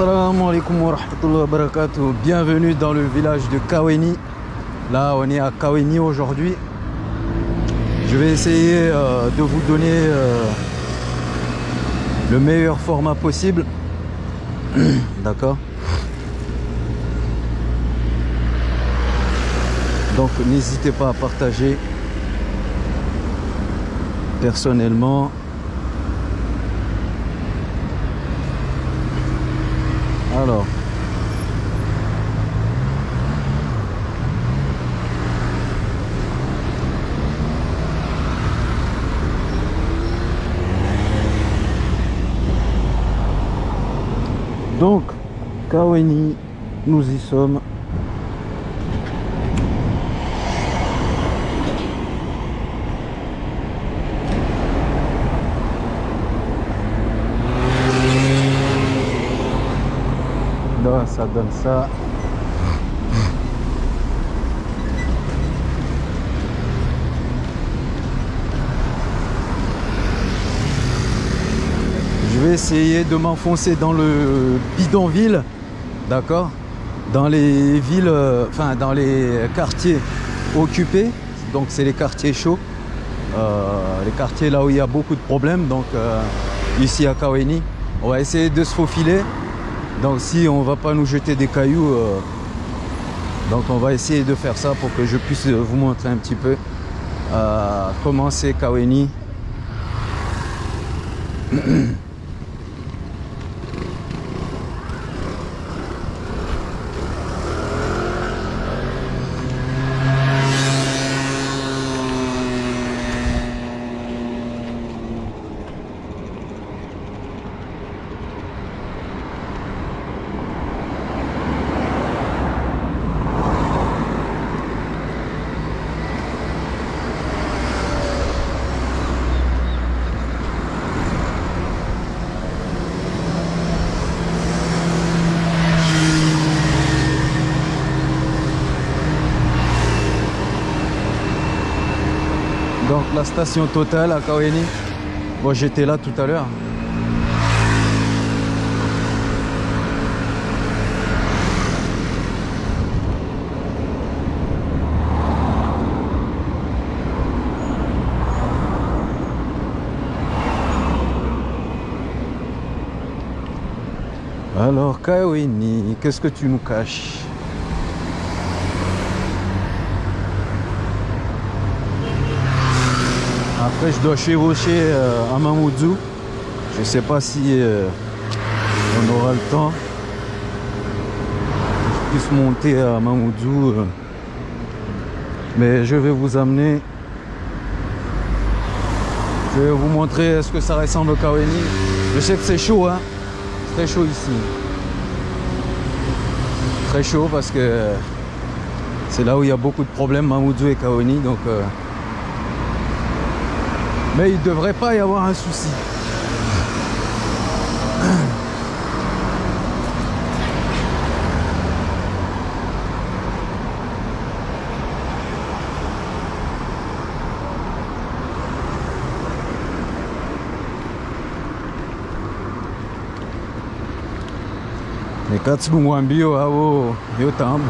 Assalamu alaikum wa. Bienvenue dans le village de Kaweni. Là, on est à Kaweni aujourd'hui. Je vais essayer euh, de vous donner euh, le meilleur format possible. D'accord Donc, n'hésitez pas à partager personnellement. Alors. Donc, Kaweni, nous y sommes. Là, ça donne ça. Je vais essayer de m'enfoncer dans le bidonville, d'accord? Dans les villes, euh, enfin dans les quartiers occupés, donc c'est les quartiers chauds, euh, les quartiers là où il y a beaucoup de problèmes, donc euh, ici à Kaweni. On va essayer de se faufiler. Donc si on va pas nous jeter des cailloux, euh, donc on va essayer de faire ça pour que je puisse vous montrer un petit peu euh, comment c'est Kaweni. Donc la station totale à Kaweni. Bon, j'étais là tout à l'heure. Alors Kaweni, qu'est-ce que tu nous caches? Après, je dois chevaucher euh, à Mamoudzou. Je sais pas si euh, on aura le temps. Je puisse monter à Mamoudzou. euh. Mais je vais vous amener. Je vais vous montrer ce que ça ressemble au Kaweni? Je sais que c'est chaud, hein. C'est Très chaud ici. Très chaud parce que c'est là où il y a beaucoup de problèmes, Mamoudzou et Kaweni. Donc. Mais il ne devrait pas y avoir un souci. nekatilungwa mbio havo yotambo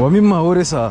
wami maore saa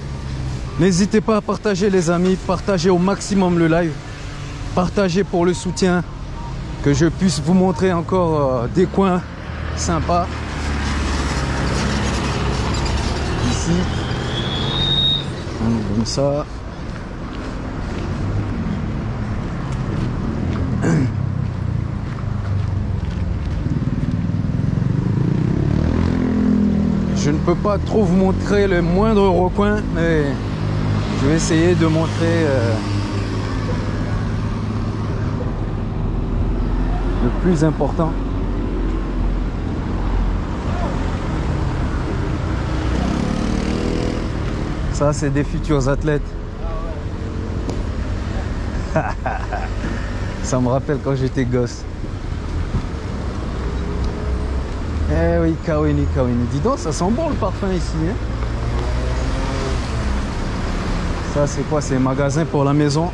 N'hésitez pas à partager les amis, partagez au maximum le live, partagez pour le soutien, que je puisse vous montrer encore euh, des coins sympas. Ici, comme ça. Je ne peux pas trop vous montrer le moindre recoin, mais je vais essayer de montrer euh, le plus important. Ça, c'est des futurs athlètes. Ça me rappelle quand j'étais gosse. Eh oui, Kawini, Kawini. Dis donc, ça sent bon le parfum ici. Hein ça, c'est quoi? C'est un magasin pour la maison.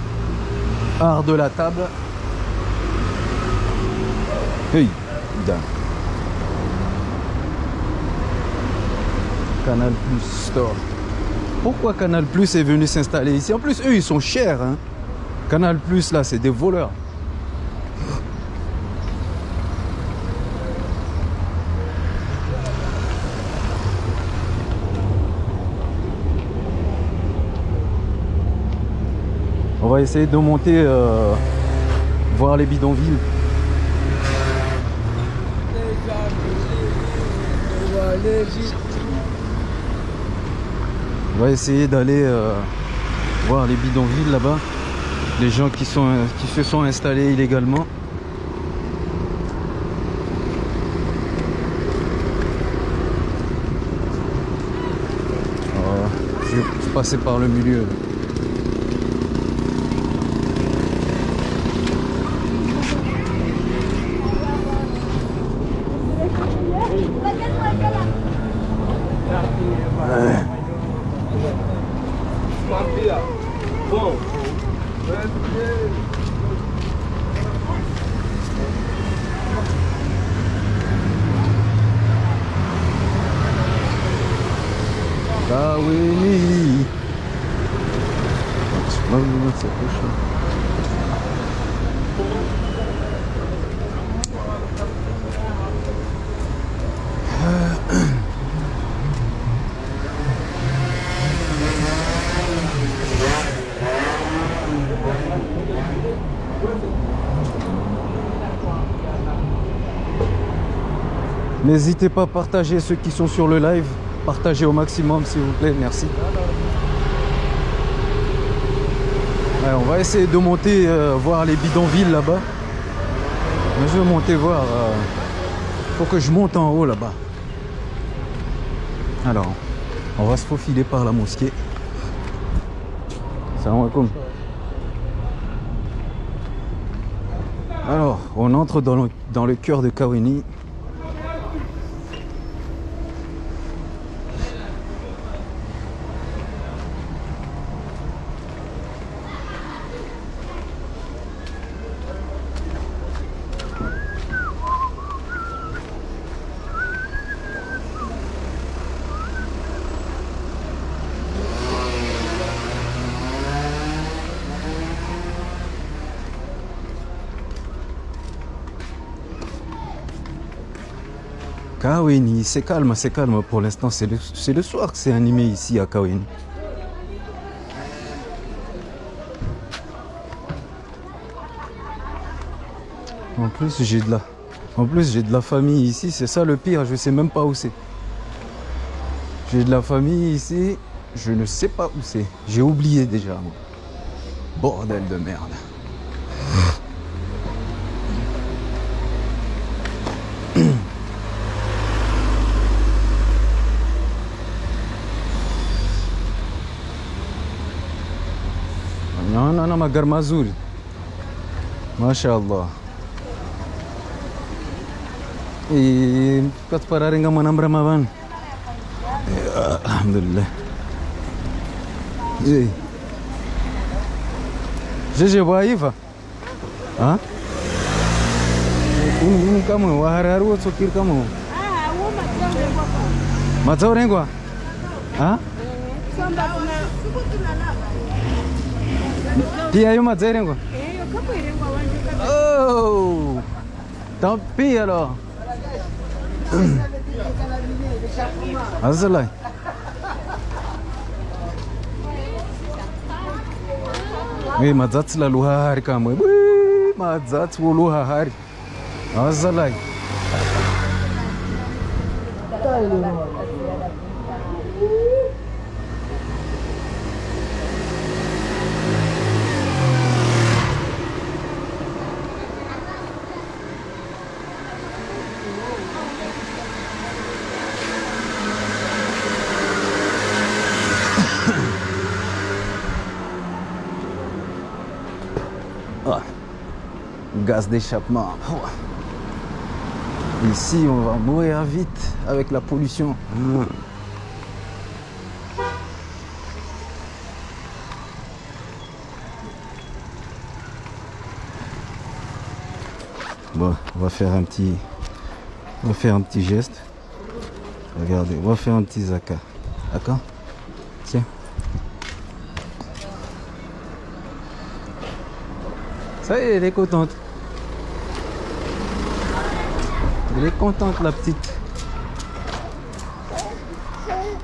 Art de la table. Hey. Canal Plus Store. Pourquoi Canal Plus est venu s'installer ici? En plus, eux, ils sont chers. Hein. Canal Plus, là, c'est des voleurs. Va essayer de monter, euh, voir les bidonvilles. On va essayer d'aller euh, voir les bidonvilles là-bas. Les gens qui, sont, qui se sont installés illégalement. Voilà. Je vais passer par le milieu. N'hésitez pas à partager ceux qui sont sur le live. Partagez au maximum s'il vous plaît, merci. On va essayer de monter euh, voir les bidonvilles là-bas. Je vais monter voir. Euh, faut que je monte en haut là-bas. Alors, on va se faufiler par la mosquée. Salam alaikum. Alors, on entre dans le cœur de Kawini. C'est calme, c'est calme pour l'instant. C'est le, soir que c'est animé ici à Kaweni. En plus, j'ai de la, famille ici. C'est ça le pire. Je sais même pas où c'est. J'ai de la famille ici. Je ne sais pas où c'est. J'ai oublié déjà. Bordel de merde. chama Garma Azul. Mashallah. E para te pararem a manambra Ah, é, Alhamdulillah. E aí? GG Baiva? Hã? Um camão, o Hararu outro aqui camão. Ah, Matou é Rengua? Hã? E aí Eyo, kapoirengo awanjo kata. Oh! Tá Tampiro. Azulai. Ei, luha. luhahari kamwe. Mazatsi wo luhahari. Azulai. D'échappement. Ici, on va mourir vite avec la pollution. Bon, on va faire un petit, on va faire un petit geste. Regardez, on va faire un petit zaka. D'accord? Tiens. Ça y est, elle est contente. Elle est contente, la petite.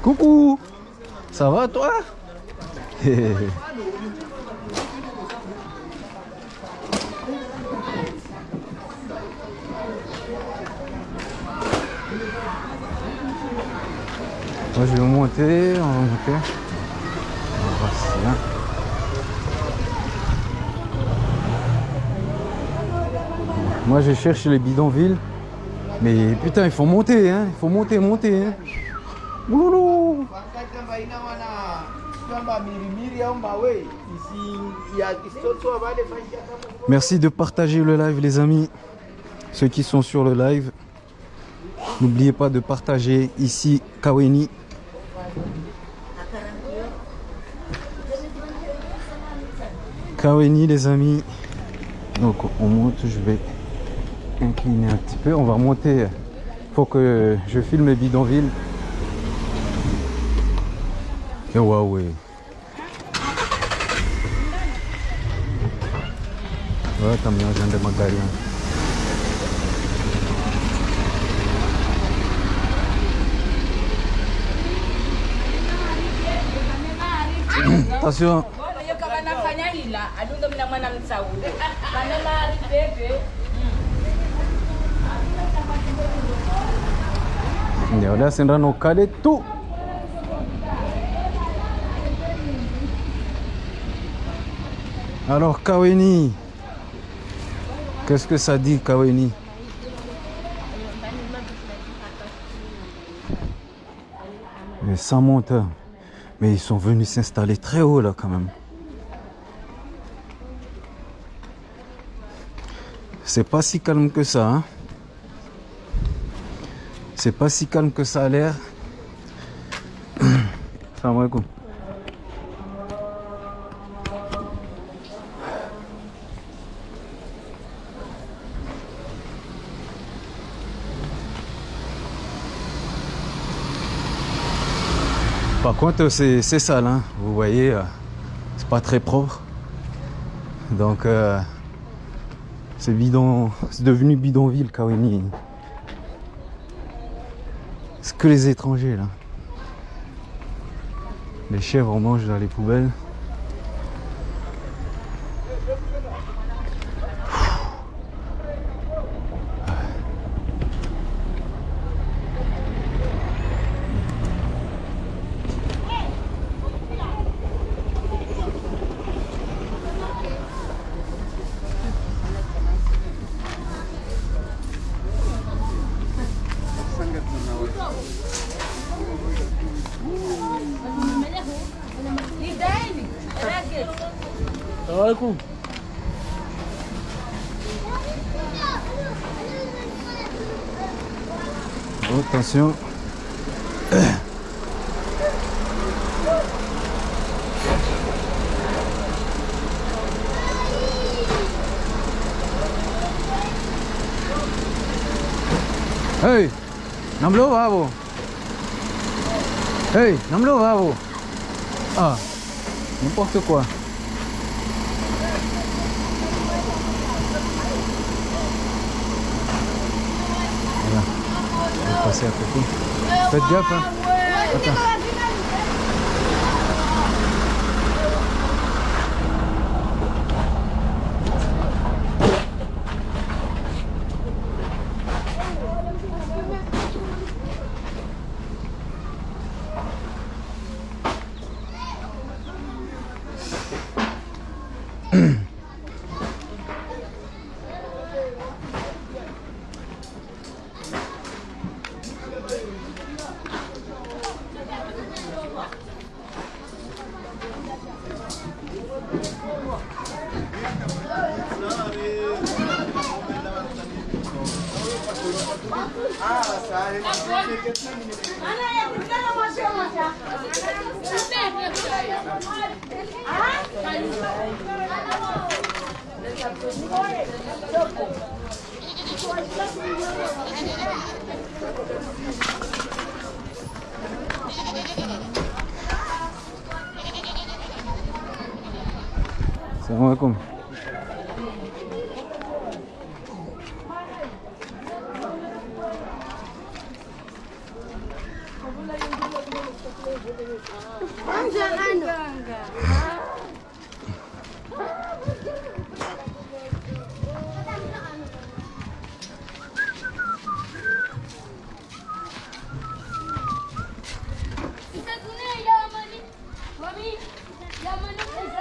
Coucou Ça va, toi? Moi, je vais monter, on va monter. Moi, je cherche les bidonvilles. Mais putain, il faut monter, hein. Il faut monter, monter, hein. Merci de partager le live, les amis. Ceux qui sont sur le live, n'oubliez pas de partager ici Kaweni. Kaweni, les amis. Donc, on monte. Je vais incliner un petit peu. On va monter. faut que je filme les bidonvilles. Et Huawei. Ouais, t'as mis un genre de magari. hein. Attention. Tout. Alors Kaweni, qu'est-ce que ça dit Kaweni Mais sans monteur. Mais ils sont venus s'installer très haut là quand même. C'est pas si calme que ça. Hein c'est pas si calme que ça a l'air. Salam alaikum. Par contre, c'est sale, hein. vous voyez, euh, c'est pas très propre. Donc, euh, c'est bidon, c'est devenu bidonville, Kaweni. Que les étrangers là. Les chèvres mangent dans les poubelles.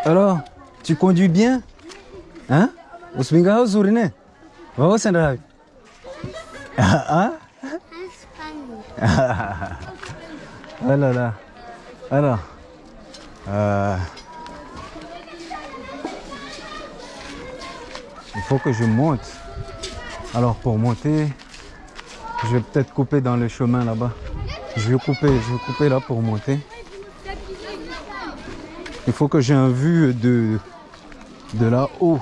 Alors, tu conduis bien Hein? Uzuri ne Wawasenda wapi Ah. Oh là là. Alors, euh, il faut que je monte. Alors pour monter, je vais peut-être couper dans le chemin là-bas. Je vais couper, je vais couper là pour monter. Il faut que j'ai un vue de, de là-haut.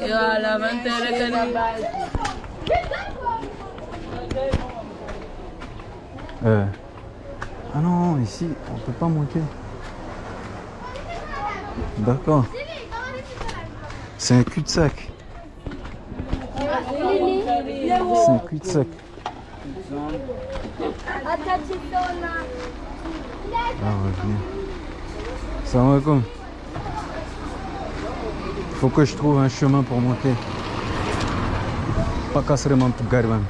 Yala, mantere ka ni. Euh, Ah non, ici, on D'accord. C'est un cul-de-sac. C'est un cul-de-sac. Ah, va venir. Salam alaikum. Faut que je trouve un chemin pour monter. Pas casser mon garban.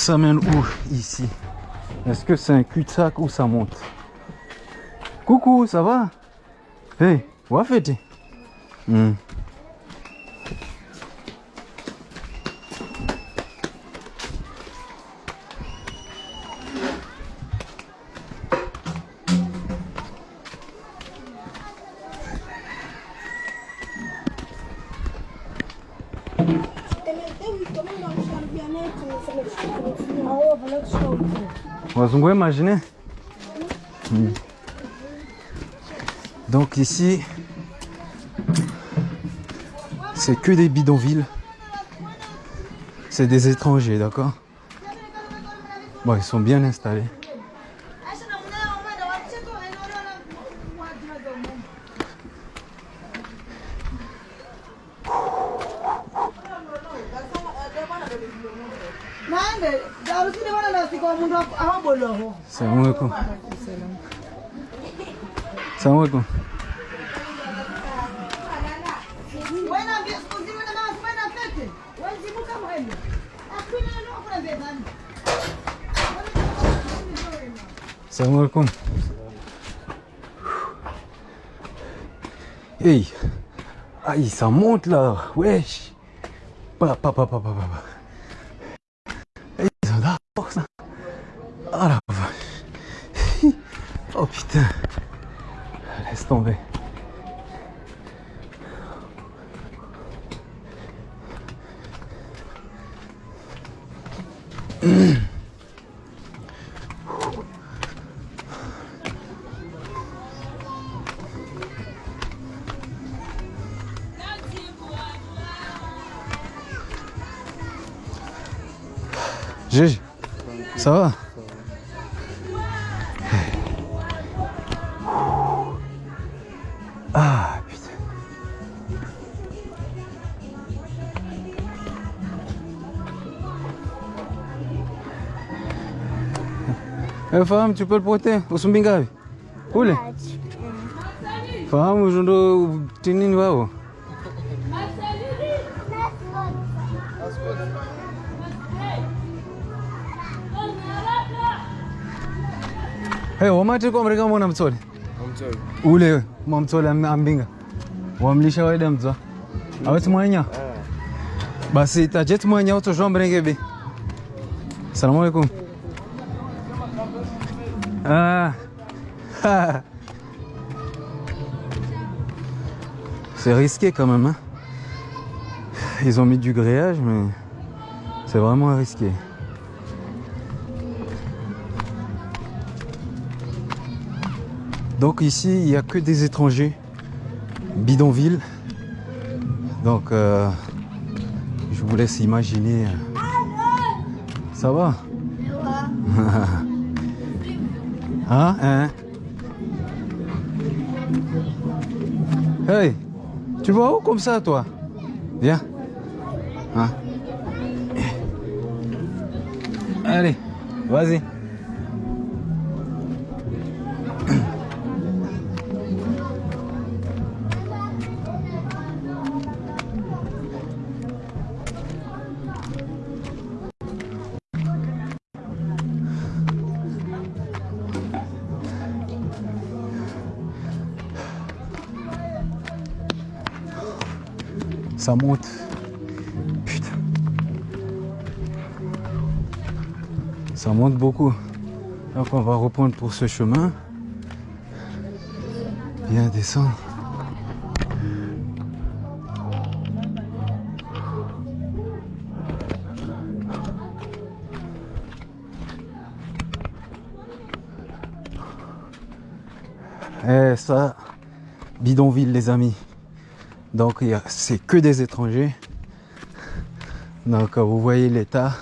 Ça mène où ici. Est-ce que c'est un cul-de-sac ou ça monte? Coucou, ça va? Hey, Hmm. Wazungu imaginer Hmm. Donc ici, c'est que des bidonvilles. C'est des étrangers, d'accord? Bon, ils sont bien installés. Ça monte là. Wesh. Pa, pa, pa, pa, Unafahamu tu pote? le? Usumbi ngapi? Kule? Fahamu ndo tinini wao. Oh. Hey, wamati kwa Amerika mbona mtsole? Mtsole. Ule mamtsole ambinga. Wamlisha waida mtwa. Mm. Aweti mwanya? Eh. Basi tajet mwanya utoshwa mrengebe. Asalamu alaykum. Ah C'est risqué quand même. hein. Ils ont mis du grillage, mais c'est vraiment risqué. Donc ici, il n'y a que des étrangers. Bidonville. Donc, euh, je vous laisse imaginer. Ça va Hein Hein Hey Tu vas où comme ça, toi? Viens. Hein Allez, vas-y. Ça monte. Putain. Ça monte beaucoup. Donc on va reprendre pour ce chemin. Bien descendre. Eh ça, bidonville les amis. Donc c'est que des étrangers. Donc euh, vous voyez l'état.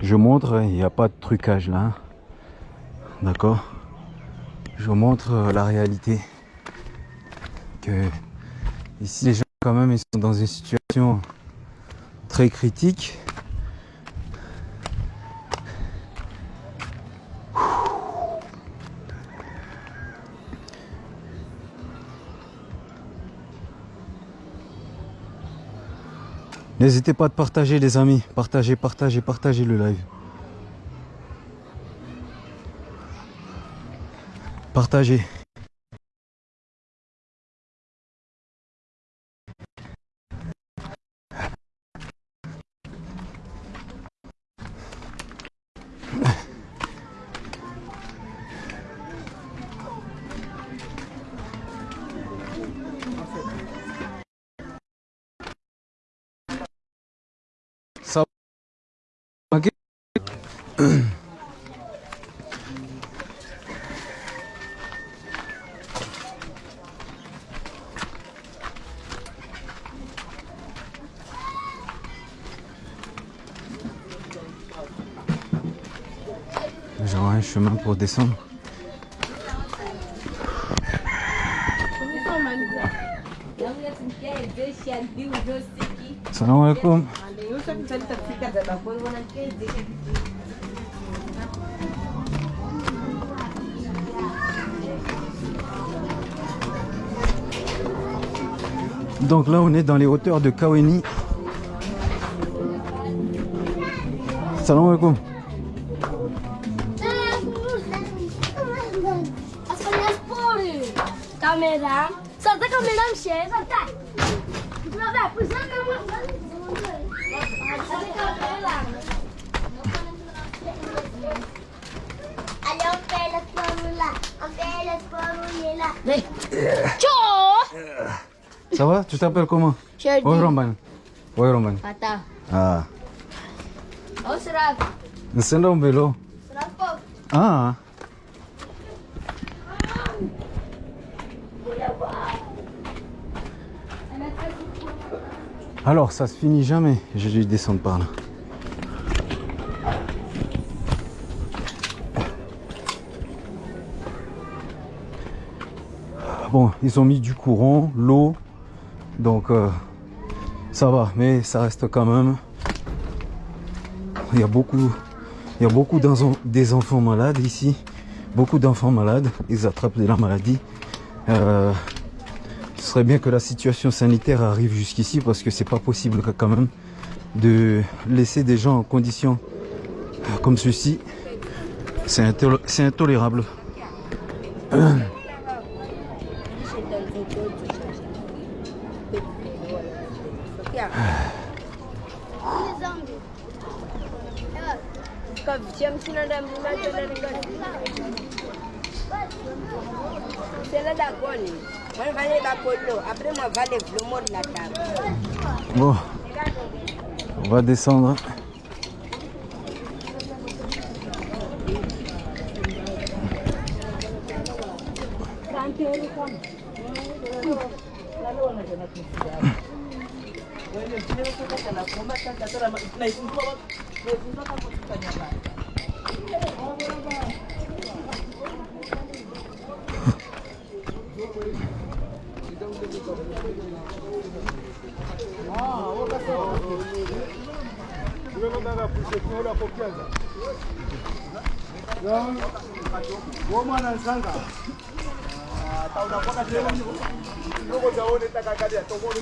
Je montre, il n'y a pas de trucage là. hein. D'accord Je montre euh, la réalité. Que ici les gens quand même ils sont dans une situation très critique. N'hésitez pas à partager les amis. Partagez, partagez, partagez le live. Partagez. J'aurai un chemin pour descendre. Salam alaikum. Donc là, on est dans les hauteurs de Kaweni. Salam alaikum. Allez, on fait le poireau là. On fait le là. Ça va? Tu t'appelles comment? Sherdy. Oui, Romban. Oui, Romban. Kata. Ah. Oh, serap. Nsenda umbelo. Serap po. Ah. Alors, ça se finit jamais. J'ai dû descendre par là. Bon, ils ont mis du courant, l'eau. Donc, euh, ça va. Mais ça reste quand même... Il y a beaucoup... Il y a beaucoup des enfants malades ici. Beaucoup d'enfants malades. Ils attrapent de la maladie. Euh, ce serait bien que la situation sanitaire arrive jusqu'ici parce que c'est pas possible quand même de laisser des gens en conditions comme ceci. C'est intoler- c'est je. Après, la. Bon, on va descendre. tomoni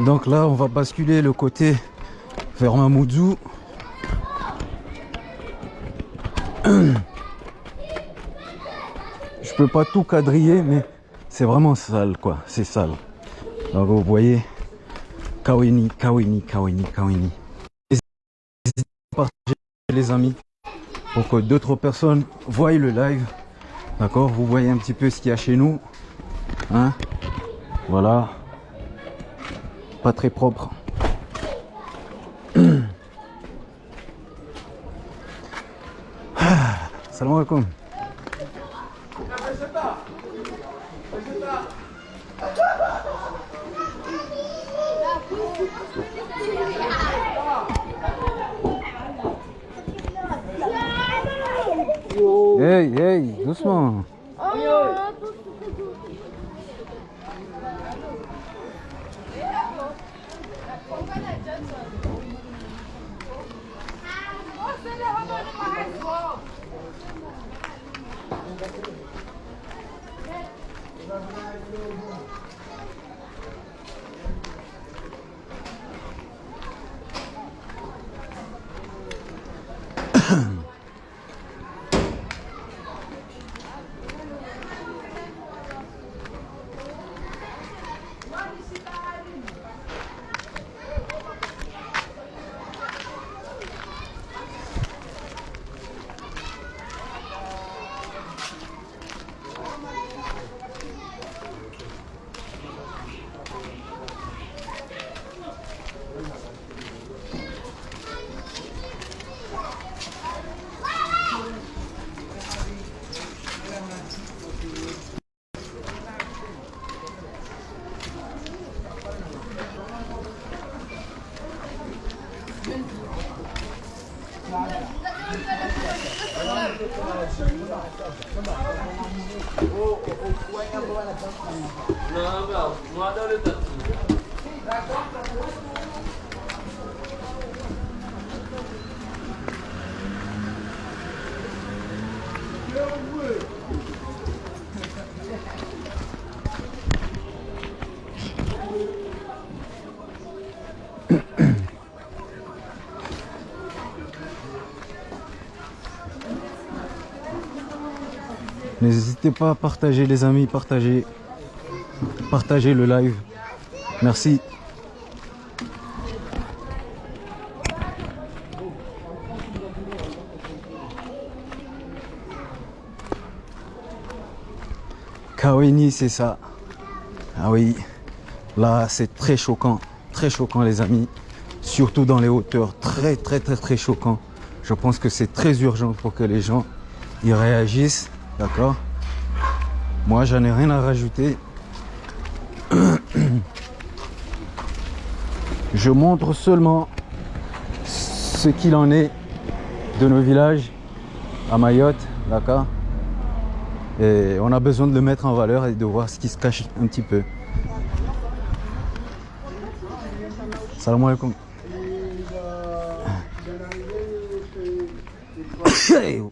Donc là, on va basculer le côté vers Mamoudzou. Peux pas tout quadriller, mais c'est vraiment sale, quoi. C'est sale. Donc vous voyez, Kawini, Kawini, Kawini, Kawini. Les amis, pour que d'autres personnes voient le live. D'accord? Vous voyez un petit peu ce qu'il y a chez nous. Hein? Voilà pas très propre. Salam alaikum. Hey, hey, doucement. N'hésitez pas à partager les amis, partager, partager le live. Merci. Kaweni, c'est ça. Ah oui, là c'est très choquant, très choquant les amis. Surtout dans les hauteurs, très très très très choquant. Je pense que c'est très urgent pour que les gens y réagissent. D'accord Moi, j'en ai rien à rajouter. Je montre seulement ce qu'il en est de nos villages à Mayotte, d'accord Et on a besoin de le mettre en valeur et de voir ce qui se cache un petit peu. Salamu alaikum.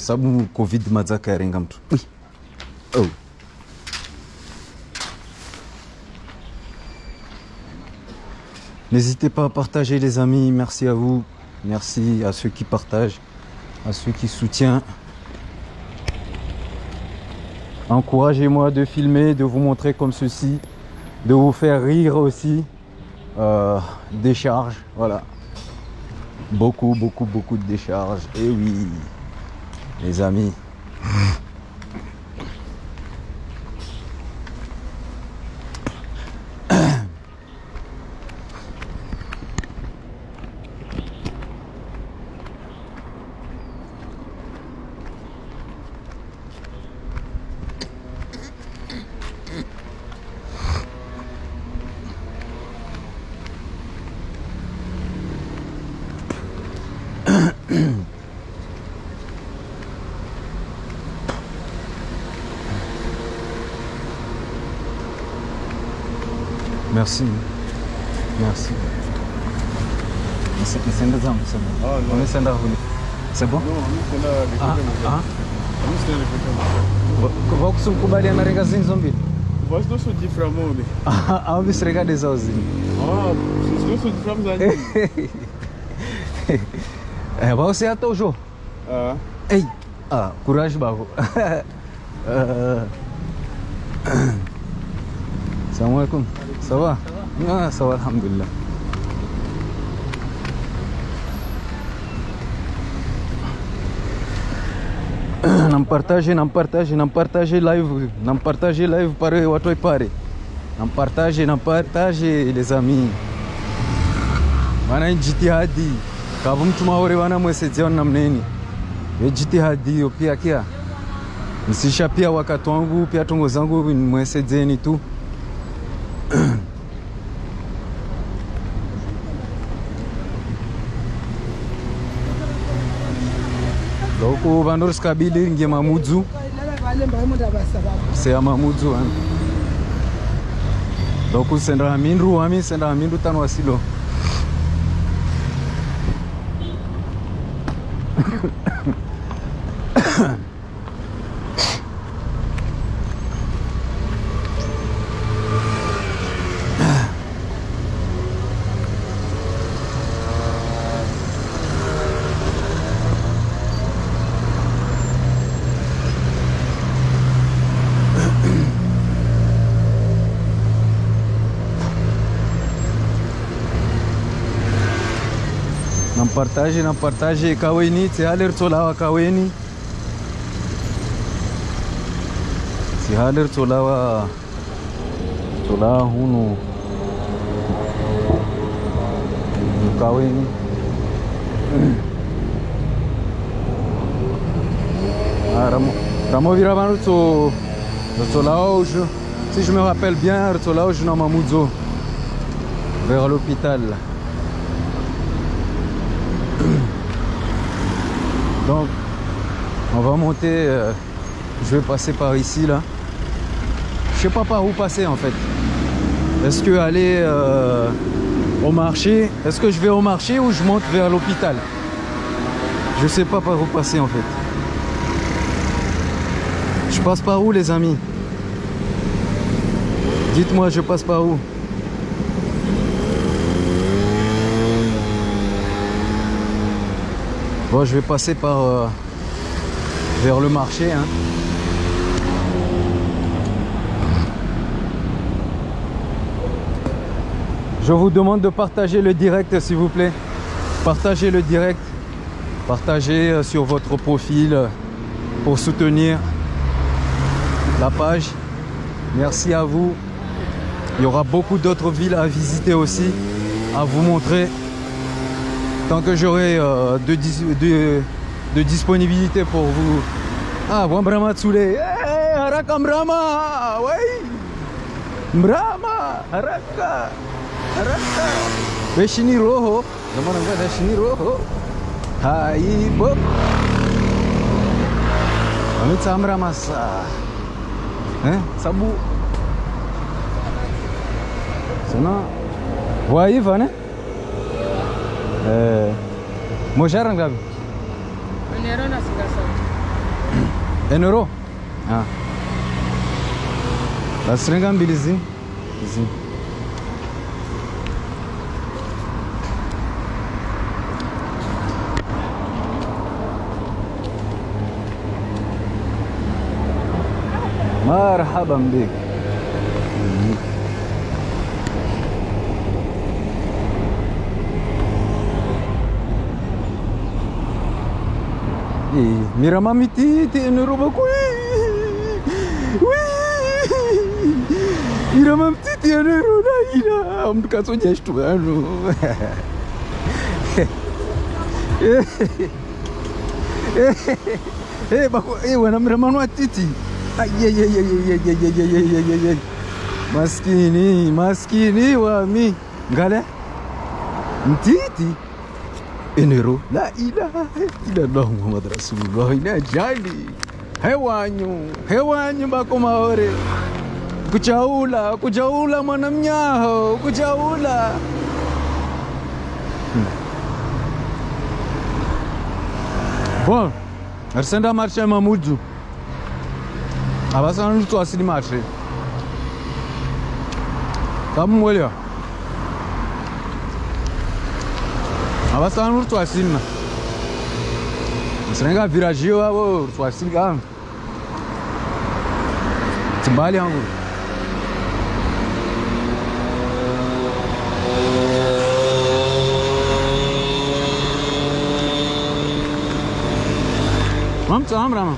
sababu covid madzaka yarenga mtu oh. N'hésitez pas à partager les amis, merci à vous, merci à ceux qui partagent, à ceux qui soutiennent. Encouragez-moi de filmer, de vous montrer comme ceci, de vous faire rire aussi. Euh, décharge, voilà. Beaucoup, beaucoup, beaucoup de décharges. Et oui, les amis. Merci. Merci. Nisenda zangu sema. Ah, no. Unisenda huni. C'est bon? Non, nous, c'est là, les Ah, côtés, ah. Nous, c'est les côtés. Vakusukubaliana renga zinzo mbili. Voici nos sous différemment. Au visireka zao zini. Ah, c'est nos sous différemment. Eh, você até o jogo. Ah, Ei, ah, coragem bako. Euh, Salam alaikum. Ça va Ah, ça va, alhamdulillah. Não partage, não partage, não partage live, não partage live para watu waipare. Não partage, não partage les amis. Wana jitihadi. Kavu mtu maore wana mwesedzea na mneni. Ye jitihadi hiyo pia kia. Msisha pia wakati wangu pia tongo zangu mwesedzeni tu. ku vandorisikabili ringe mamudzu. Seya mamudzu eh. ami dokusendera mindu ami sendera mindu tano wasilo partage na partage kaweni tsihaler tsolawa kaweni tsihaler tsolawa tsolawa hunu kaweni Ah, Ramo, Ramo Viravano tso tsolawa si je me rappelle bien tsolawa na Mamoudzo vers l'hôpital Donc, on va monter. euh, je vais passer par ici là. Je sais pas par où passer en fait. Est-ce que aller euh, au marché? Est-ce que je vais au marché ou je monte vers l'hôpital? Je sais pas par où passer en fait. Je passe par où les amis? Dites-moi, je passe par où? Bon, je vais passer par euh, vers le marché. hein. Je vous demande de partager le direct, s'il vous plaît. Partagez le direct. Partagez euh, sur votre profil euh, pour soutenir la page. Merci à vous. Il y aura beaucoup d'autres villes à visiter aussi, à vous montrer tant que j'aurai euh, de, de- de disponibilité pour vous. Ah, bon Brahma Tsule. Hey, haraka Brahma. Ouais. Brahma, haraka. Haraka. Veshini roho. Namana nga veshini roho. Hai bo. ametsamra masa eh sabu sana waiva ne إيه. موجرن غبي. انيرو ناس غاسو انيرو آه. لاسرين غام بيليزي زين مرحبا بك. Et Miramamiti était un robot. Oui Oui Miramamiti était un robot. Mtu kasoja shtu yanu. Eh bako eh wana miramano atiti. Ayeyeyeyeyeyeyeyeyeyeyey. Maskini, maskini wami. Ngale? Mtiti enero. La ilaha illallah muhammad rasulullah. Ina jali. Hewanyu hewanyu bako maore. Kuchaula kuchaula mwanamnyaho kuchaula. Hmm. bon arisenda marshe mamudzu avasana nutsu asini avançava no Rutuacina. Senga virajia o Rutuacina. Timbali hangu. vamos tam rama.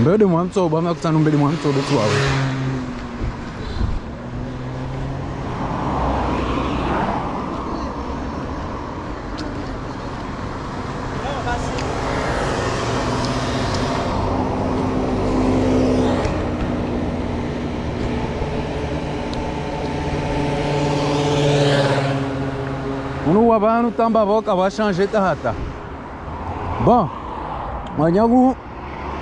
Mbele mwamto, bama kutanu mbele mwamto, dutu wawe. Wabá no Tambaboca vai chanjeta rata. Bom, manyagu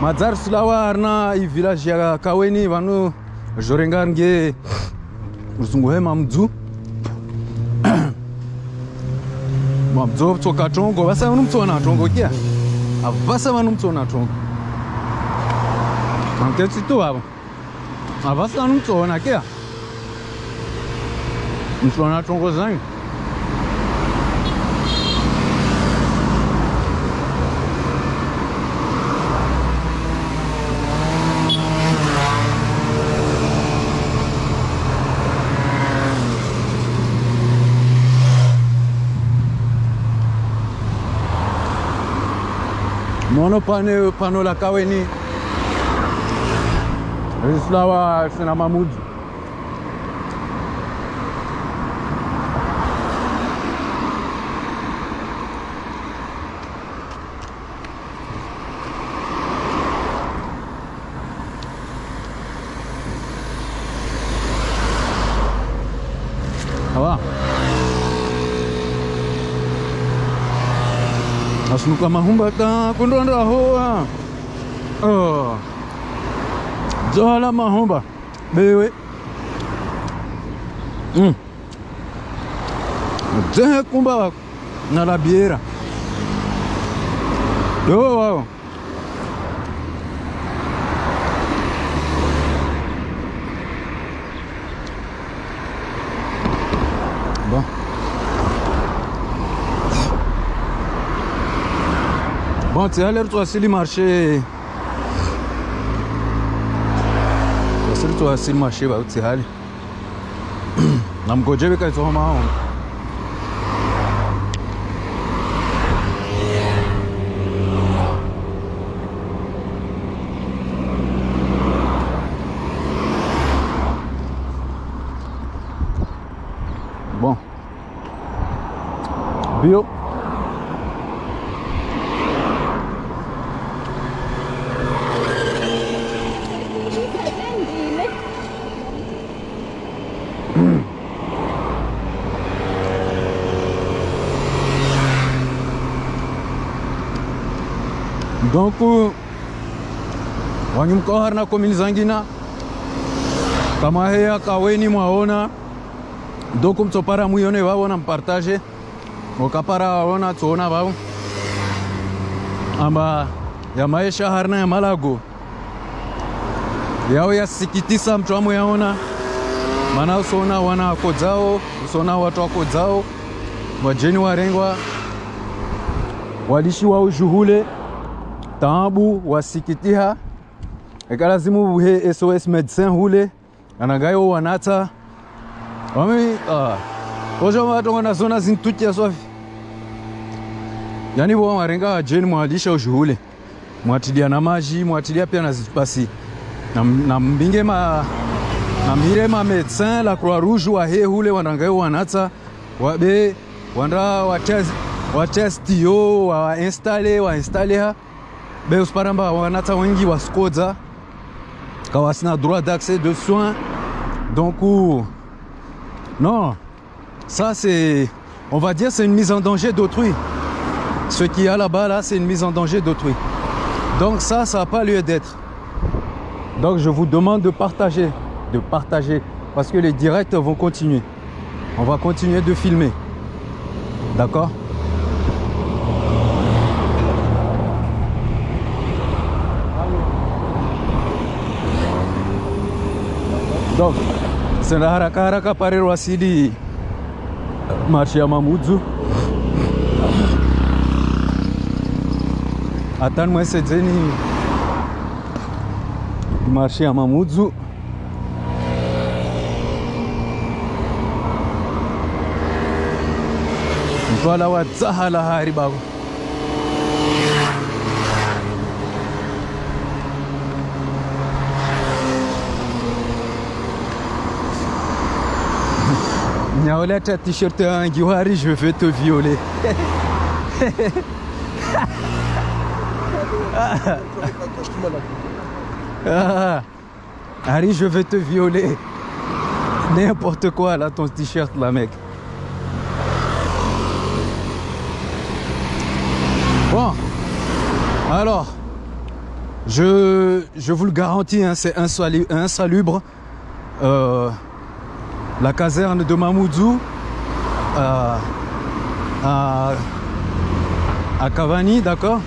mazar sulawa arna i village ya Kaweni vanu jorenga nge uzunguhe mamdzu. Mamdzo tsoka tongo vasa vanu mtsona tongo kia. Avasa vanu mtsona tongo. Mantetsi tu avo. Avasa vanu mtsona kia. Mtsona tongo zangu. panopano panolakaweni zvislava sina mamudzi kwamahumbaka kundonda hoa. Oh. zola mahumba. Bewe. Mm. dzehe kumba na labiera dowao materialleri asili marshe asili tu asili marshe ba uti hali namgojebe kaitsohoma hao wanyumka harina komini zangina kama heya kaweni mwaona donc mtsopara muyone vavo na mpartage mokapara waona tsoona vavo amba ya maisha harina ya malago yao yasikitisa mtu amwe yaona maana usoona wana wako dzao usoona watu wako dzao wajeni warengwa walishi walishiwa ushuhule taabu wasikitiha ekalazimu buhe sos medecin hule anagayo wanata wami ah. ojo na zona zintutia swafi. Yani bo warenga wajeni mwalisha ushuhule mwatilia na maji mwatilia pia na zipasi. Na, na mbinge ma na mire ma médecin la croix rouge wa he hule wanangayo wanata wabe wanda watest watest yo wa installe wa installe ha. Be usparamba wanata wengi waskodza kawasina droit d'accès de soins. Donc ou non. Ça c'est on va dire c'est une mise en danger d'autrui. Ce qu'il y a là-bas là c'est une mise en danger d'autrui. Donc ça ça n'a pas lieu d'être. Donc je vous demande de partager de partager parce que les directs vont continuer. On va continuer de filmer. D'accord? Donc, la haraka haraka pare wasili marché ya Mamudzu. Atani mwesedzeni marché ya Mamudzu. mtwala wa tsaha lahari bako nyaoleta t-shirt yangu hari je vais te violer. Ah, Harry je vais te violer. N'importe quoi là ton t-shirt là mec. Bon, alors, je, je vous le garantis, hein, c'est insalu- insalubre. Euh, la caserne de Mamoudzou euh, à, à Cavani, d'accord?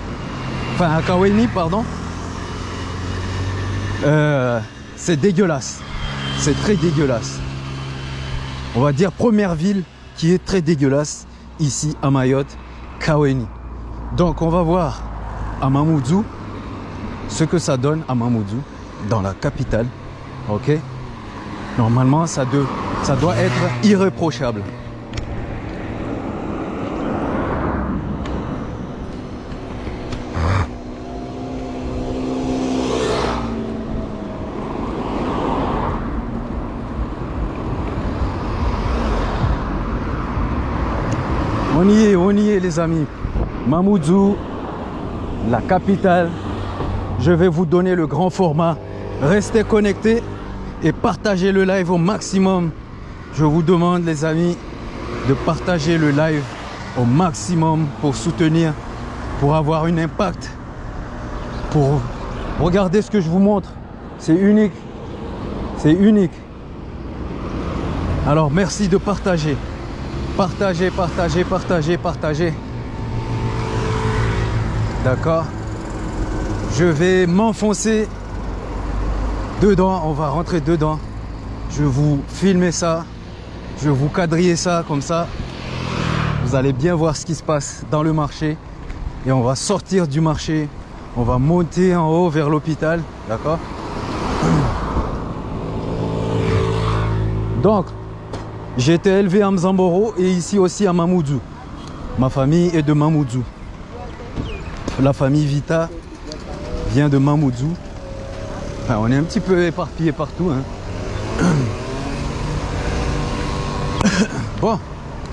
Enfin, à Kaweni, pardon. Euh, c'est dégueulasse. C'est très dégueulasse. On va dire première ville qui est très dégueulasse ici à Mayotte, Kaweni. Donc on va voir à Mamoudzou ce que ça donne à Mamoudzou dans la capitale. Ok? Normalement ça, de- ça doit être irréprochable. On y est, on y est les amis. Mamoudzou, la capitale. Je vais vous donner le grand format. Restez connectés et partagez le live au maximum. Je vous demande les amis de partager le live au maximum pour soutenir, pour avoir un impact, pour regarder ce que je vous montre. C'est unique. C'est unique. Alors merci de partager. Partagez, partagez, partagez, partagez. D'accord Je vais m'enfoncer dedans. On va rentrer dedans. Je vous filmer ça. Je vous quadriller ça comme ça. Vous allez bien voir ce qui se passe dans le marché. Et on va sortir du marché. On va monter en haut vers l'hôpital. D'accord? Donc, j'ai été élevé à Mzamboro et ici aussi à Mamoudzou. Ma famille est de Mamoudzou. La famille Vita vient de Mamoudzou. On est un petit peu éparpillé partout. hein. Bon,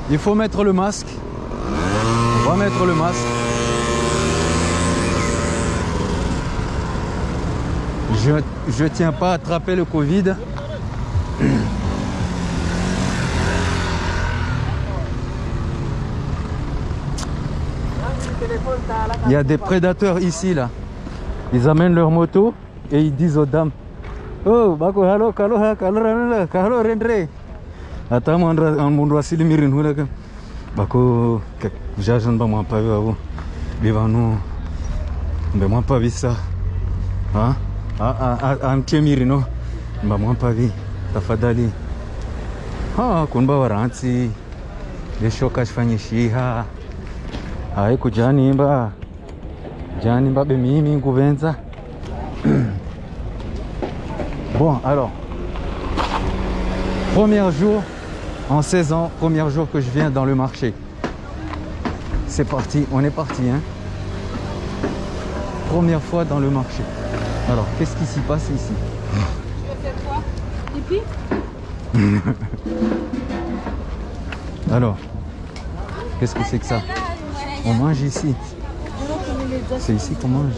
il faut mettre le masque. On va mettre le masque. Je tiens pas à attraper le Covid. Il y a des prédateurs ici, là. Ils amènent leur moto et ils disent aux dames Oh, bako Ata mandra an mundu asili mirin hula kan. Bako ke jajan ba moi pas vu avant. Biva nous. Mais moi pas vu ça. Hein? Ah ah ah an mirino. Ba moi pas vu. Tafadhali. Ha kunba waranti. Leshoka shifanye shiha. Hai kujani mba. Jani mba be mimi nguvenza. Bon, alors, premier jour en 16 ans, premier jour que je viens dans le marché. C'est parti, on est parti. Hein Première fois dans le marché. Alors, qu'est-ce qui s'y passe ici? Alors, qu'est-ce que c'est que ça? On mange ici. C'est ici qu'on mange.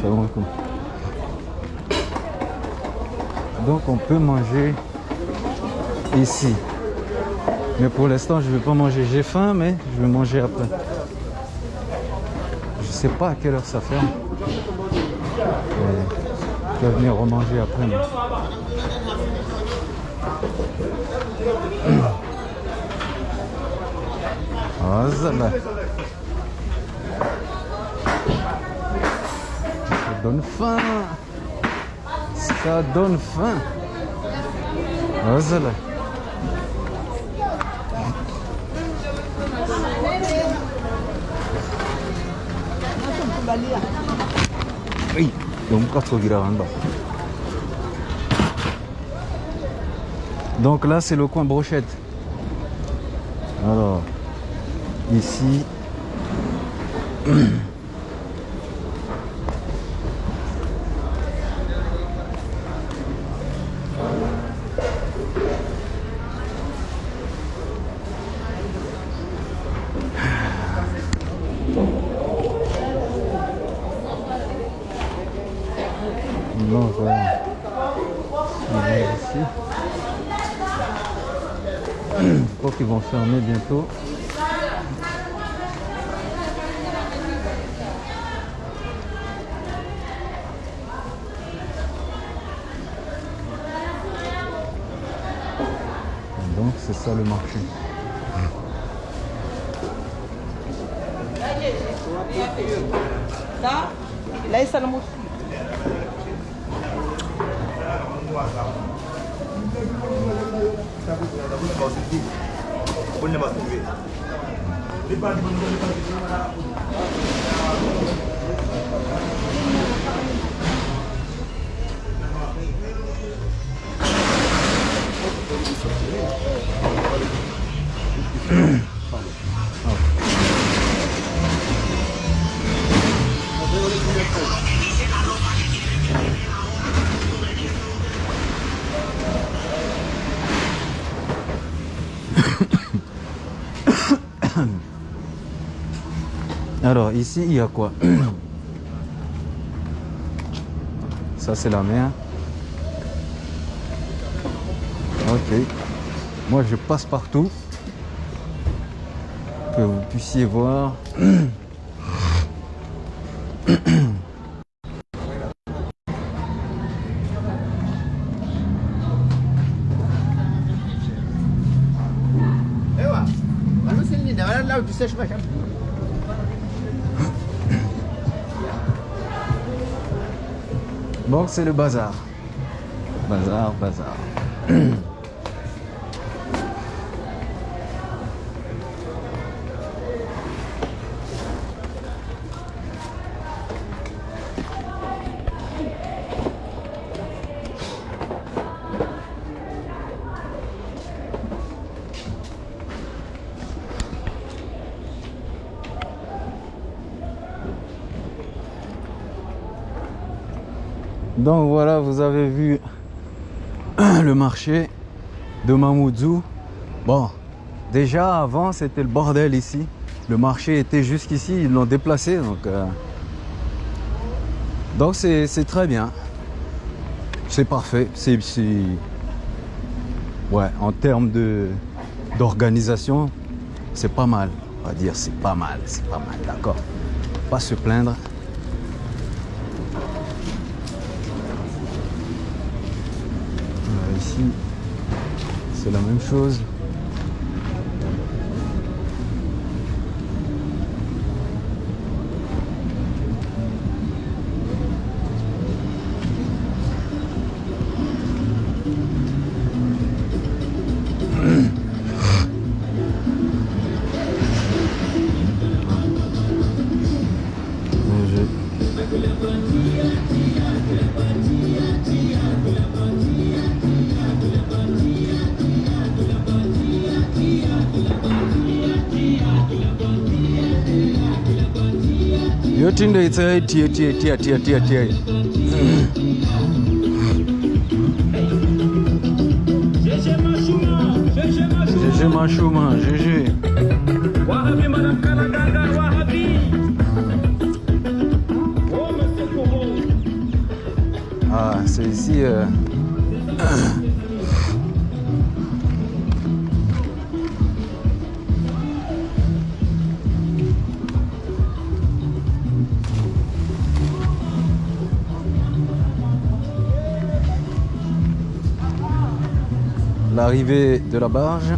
Salam alaikum. Donc on peut manger Mais pour l'instant je ne vais pas manger. J'ai faim mais je vais manger après. Je sais pas à quelle heure ça ferme. Mais je vais venir remanger après. Ah, ça là. Ça donne faim. Ça donne faim. Ah. Oui, donc Donc là, c'est le coin brochette. Alors, ici. ne va a servir. oh. Alors ici il y a quoi? Ça c'est la mer. Ok. Moi je passe partout. Que vous puissiez voir. C'est le bazar. Bazar, bazar. Donc voilà, vous avez vu le marché de Mamoudzou. Bon, déjà avant c'était le bordel ici. Le marché était jusqu'ici, ils l'ont déplacé. Donc euh, donc c'est très bien. C'est parfait. C'est c'est- ouais, en termes de d'organisation, c'est pas mal. On va dire c'est pas mal, c'est pas mal, d'accord. Pas se plaindre. Euh, ici, c'est la même chose. Yotindo itsai tie tie tie tie tie tie GG Machuma, GG. Ah, c'est ici. euh, L'arrivée de la barge.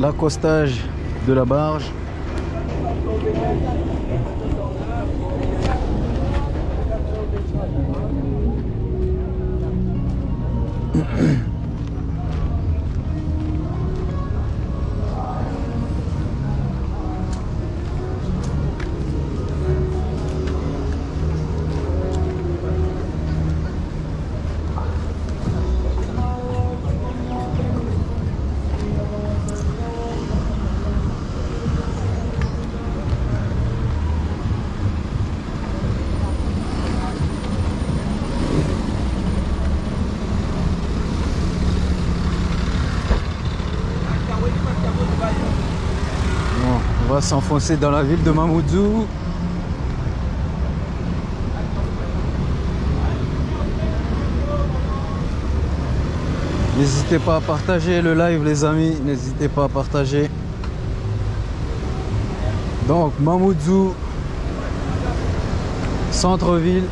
L'accostage de la barge. s'enfoncer dans la ville de Mamoudzou. N'hésitez pas à partager le live les amis, n'hésitez pas à partager. Donc Mamoudzou, centre-ville.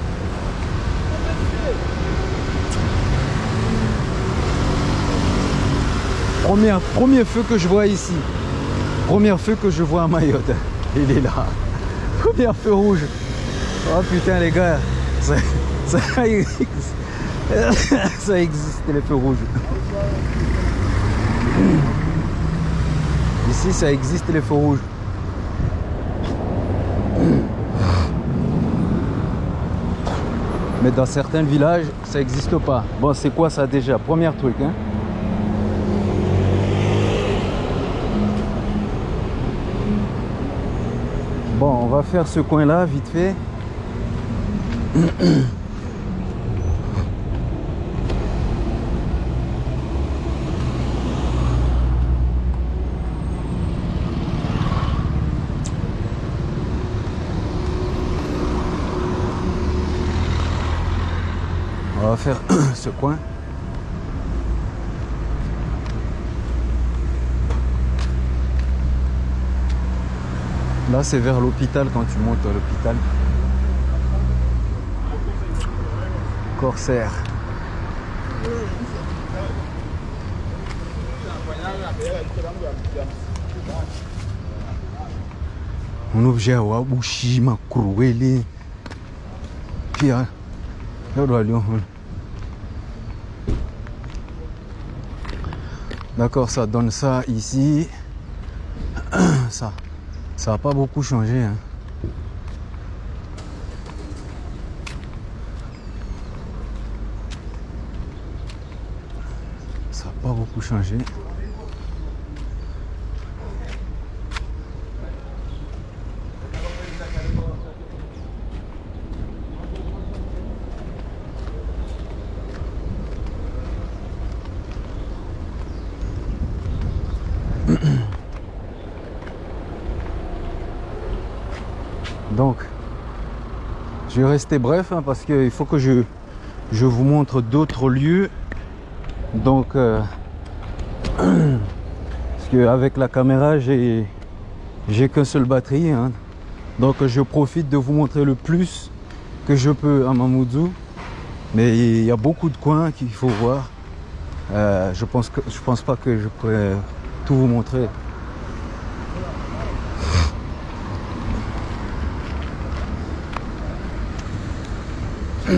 Premier, premier feu que je vois ici. Premier feu que je vois à Mayotte. Il est là. Premier feu rouge. Oh putain les gars. Ça, ça- ça existe les feux rouges. Ici, ça existe les feux rouges. Mais dans certains villages, ça n'existe pas. Bon, c'est quoi ça déjà? Premier truc, hein? Bon, on va faire ce coin-là vite fait. On va faire ce coin. Là, c'est vers l'hôpital quand tu montes à l'hôpital. Corsaire. Un objet à Wabushi, Makroueli. Puis, là, on doit aller, hein. D'accord, ça donne ça ici. Ça. Ça n'a pas beaucoup changé. hein. Ça n'a pas beaucoup changé. Donc, je vais rester bref hein, parce qu'il faut que je, je vous montre d'autres lieux. Donc, euh, parce qu'avec la caméra, j'ai j'ai qu'un seul batterie. hein. Donc, je profite de vous montrer le plus que je peux à Mamoudzou. Mais il y a beaucoup de coins qu'il faut voir. Euh, je pense que je pense pas que je pourrais tout vous montrer.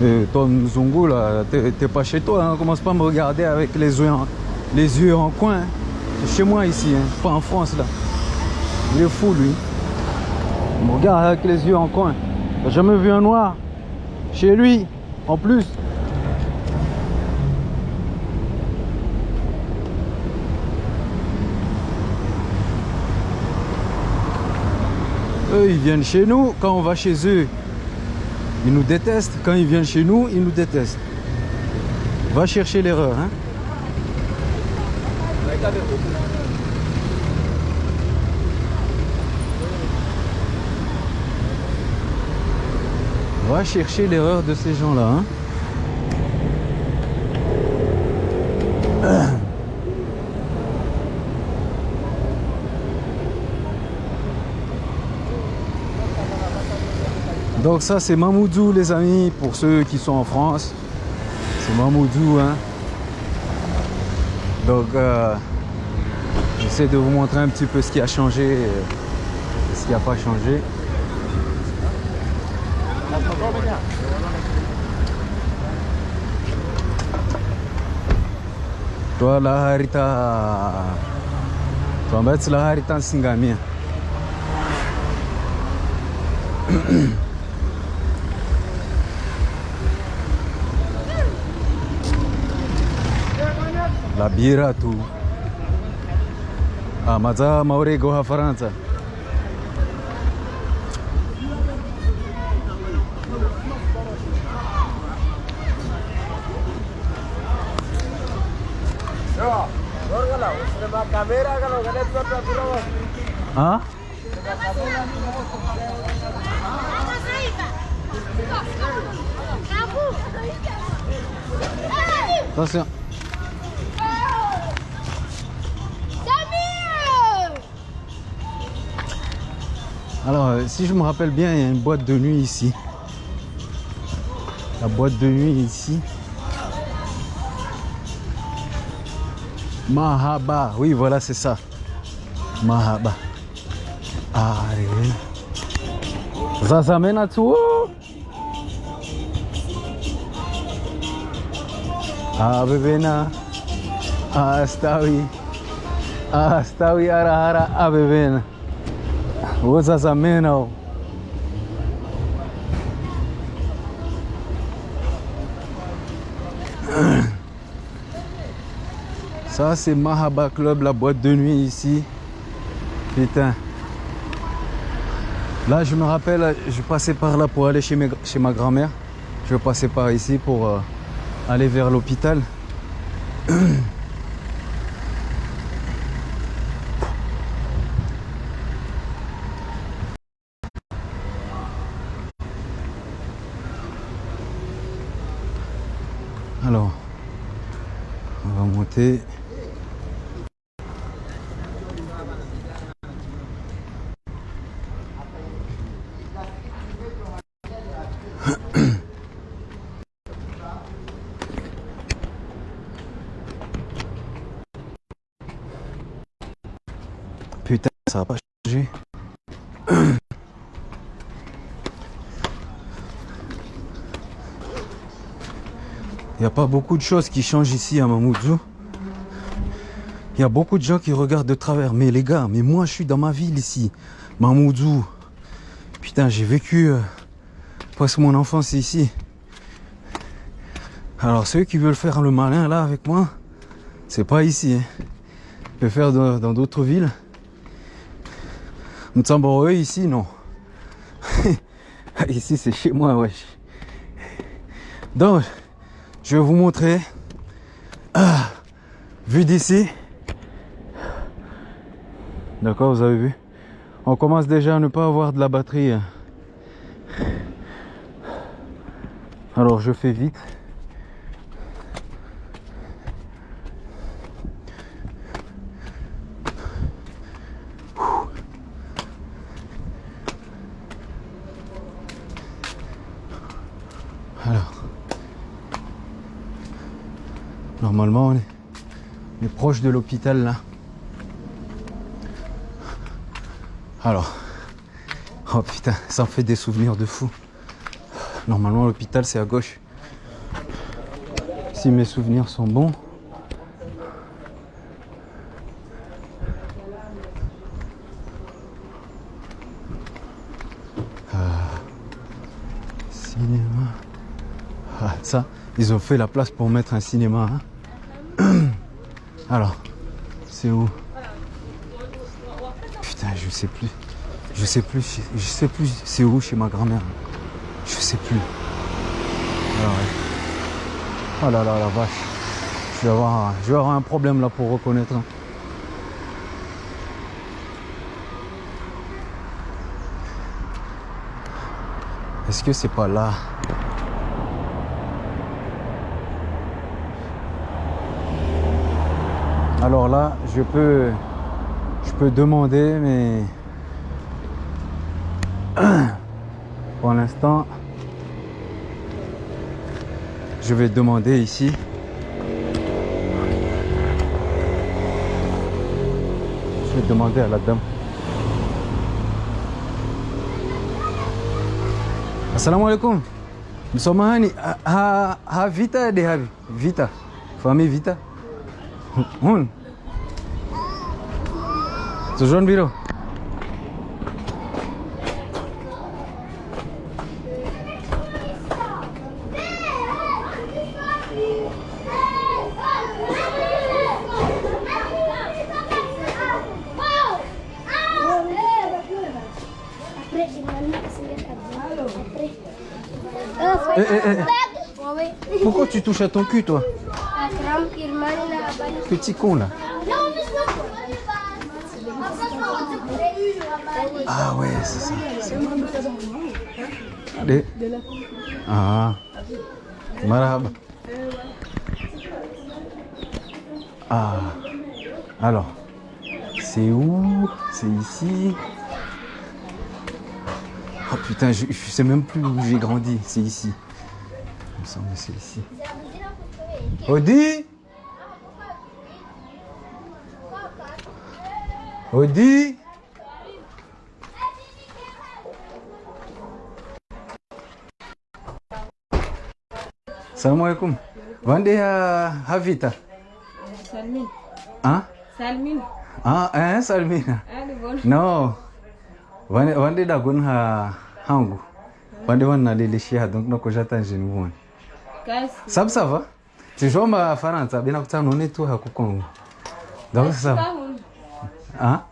Euh, toi, Mzungu, là, t'es pas chez toi, hein. commence pas à me regarder avec les yeux en, coin. C'est chez moi ici, hein, pas en France là. Il est fou lui. Il me regarde avec les yeux en coin. T'as jamais vu un noir? Chez lui, en plus. Eux, ils viennent chez nous. Quand on va chez eux, ils nous détestent. Quand ils viennent chez nous, ils nous détestent. Va chercher l'erreur. Hein? Va chercher l'erreur de ces gens-là. hein. Donc ça c'est Mamoudzou les amis, pour ceux qui sont en France. C'est Mamoudzou. Hein. Donc euh, j'essaie de vous montrer un petit peu ce qui a changé, euh, ce qui n'a pas changé. toa laharita toa ambayo tsy laharita ny singamia. Labira tu amaza ah, maurego ha faransa Attention Alors, euh, si je me rappelle bien, il y a une boîte de nuit ici. La boîte de nuit ici. Mahaba. Oui, voilà, c'est ça. Mahaba. Allez. Zazamena tu. Ah, bebena. Ah, stawi. Ah, stawi arahara. Ah, bebena. C'est Mahaba Club, la boîte de nuit ici. Putain. Là, je me rappelle, je passais par là pour aller chez ma grand-mère. Je passais par ici pour euh, aller vers l'hôpital. Alors, on va monter. Putain, ça va pas changer. Il n'y a pas beaucoup de choses qui changent ici à Mamoudzou. Il y a beaucoup de gens qui regardent de travers. Mais les gars, mais moi je suis dans ma ville ici. Mamoudzou. Putain, j'ai vécu euh, presque mon enfance ici. Alors ceux qui veulent faire le malin là avec moi, c'est pas ici. Hein. Je peux faire dans d'autres villes. Mtsamboroe ici, non. ici c'est chez moi, wesh. Donc, je vais vous montrer. Ah, vue d'ici. D'accord, vous avez vu? On commence déjà à ne pas avoir de la batterie. hein. Alors je fais vite. Alors. Normalement, on est, proche de l'hôpital là. Alors. Oh putain, ça en fait des souvenirs de fou. Normalement, l'hôpital c'est à gauche. Si mes souvenirs sont bons. Ah. Cinéma. Ah, ça, ils ont fait la place pour mettre un cinéma. hein. C'est où Putain, je sais plus. Je sais plus. Je sais plus c'est où chez ma grand-mère. Je sais plus. Oh là là, la vache. Je vais avoir, je vais avoir un problème là pour reconnaître. hein. Est-ce que c'est pas là Alors là, je peux, je peux demander, mais pour l'instant, je vais demander ici. Je vais demander à la dame. Assalamu alaikum. Msomahani, ha, ha vita. Vita. Famille vita. Hun. Tujuan biru. Eh, eh, eh. Pourquoi tu touches à ton cul, toi Petit con, là. Ah ouais, c'est ça. Allez. Ah. Marhaba. Ah. Alors. C'est où? C'est ici? Oh putain, je, je sais même plus où j'ai grandi. C'est ici. Il me semble que c'est ici. Odi Odi. Salamu alaikum. Wande ya Havita. Salmin. Ah? Salmin. Ah, eh Salmina. Bon. No. Wande wande da gun ha hangu. Wande wana lele shi donc nako jata njini won. Kasi. Sab ça va? Tijoma Faransa bina kutano ne tu hakukongo. Donc ça va. Kahun. Ah?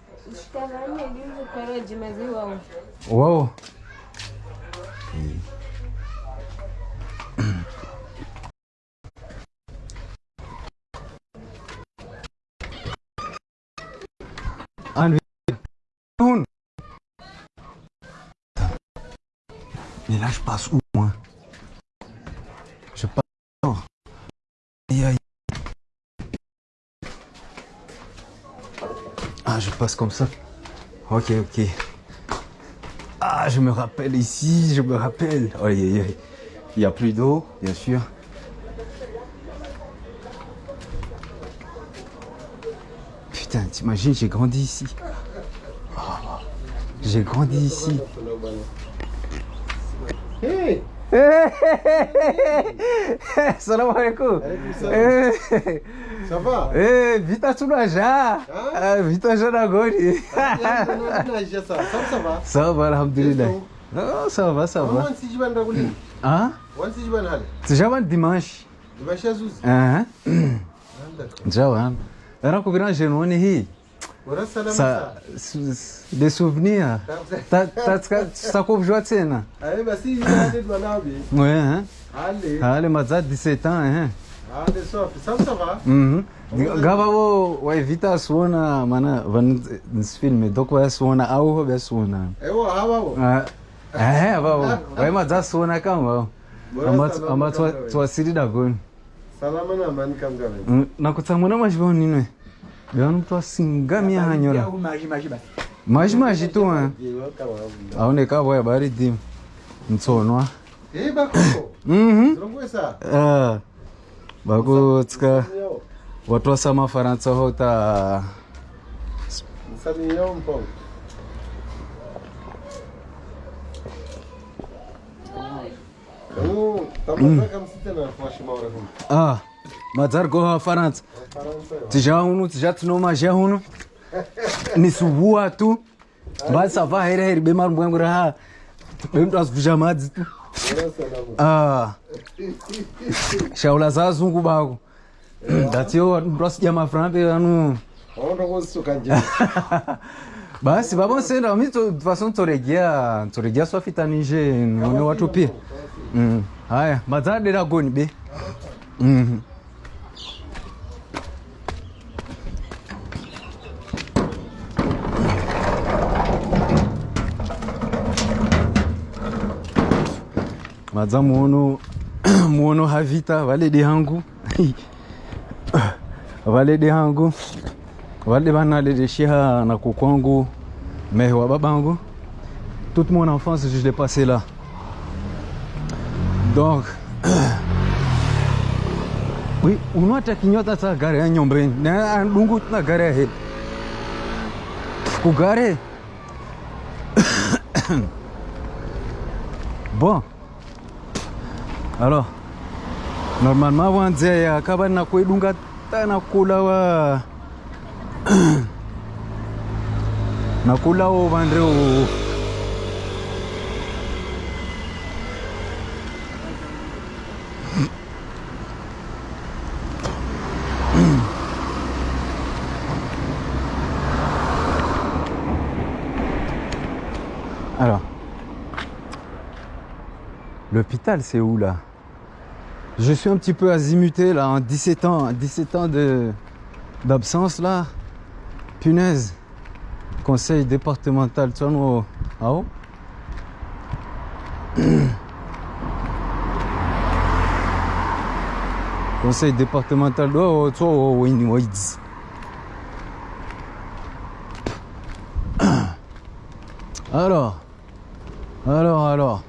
Wow. Anvi. Mais là, je passe où, moi? Je passe. Ah, je passe comme ça. Ok, ok. Ah, je me rappelle ici, je me rappelle. Aïe. Il n'y a plus d'eau, bien sûr. Putain, t'imagines, j'ai grandi ici. Ah, J'ai grandi ici. Hey! Salam alaikum. Eh, Ça va? eh, vita tunaja. Ah, Vita jana gori. Naija sa. Sawa ça va? Ça va, alhamdulillah. Oh, ça va, ça va. Ah, já dimanche. Diba sha zuzi. Ah, ça, des souvenirs. Ça coupe joie de scène. Ouais, hein. Allez, Mazat, 17 ans, hein. Allez, sauf, ça, ça va. Gabavo, ouais, vita suona, mana, van nesse filme, donc vai suona, au, vai suona. Eu, avavo. É, avavo. Vai Mazat suona, cam, avavo. Amat, tu asiri da gun. Salamana, man, cam, gaven. Nakutsamuna, mas bom, nino yanto asinga mihanyura maji maji tu wa aone kabwa ya baridi ntsonwa bakutska watwasa mafaransa hota Ah. madzargo vafaransa tija uno tija tinomazha uno nisubua tu. Mbasava heriaheri bemarumbu raha bemndu madzi tu. Shaula zazungu bako datio mndu asija anu. Basi vavonsenda mi fason ntoregea swafitanije one watu mm, haya madzadera goni be. Mm -hmm. Maza muono muono havita valede hangu valede hangu valede vanalede shiha na kukwangu mehe babangu toute mon enfance je l'ai passé là. Donc oui unwata kinyota ta gare ya nyombeni na andungu na gare ya he kugare bon alors normalement wanze ya kaba na kuidunga tana kula wa nakula wo l'hôpital c'est où là? Je suis un petit peu azimuté là, en 17 ans, 17 ans d'absence là. Punaise. Conseil départemental, vois, ah oh Conseil départemental, oh, vois, oh, oui, oui. Alors, alors, alors.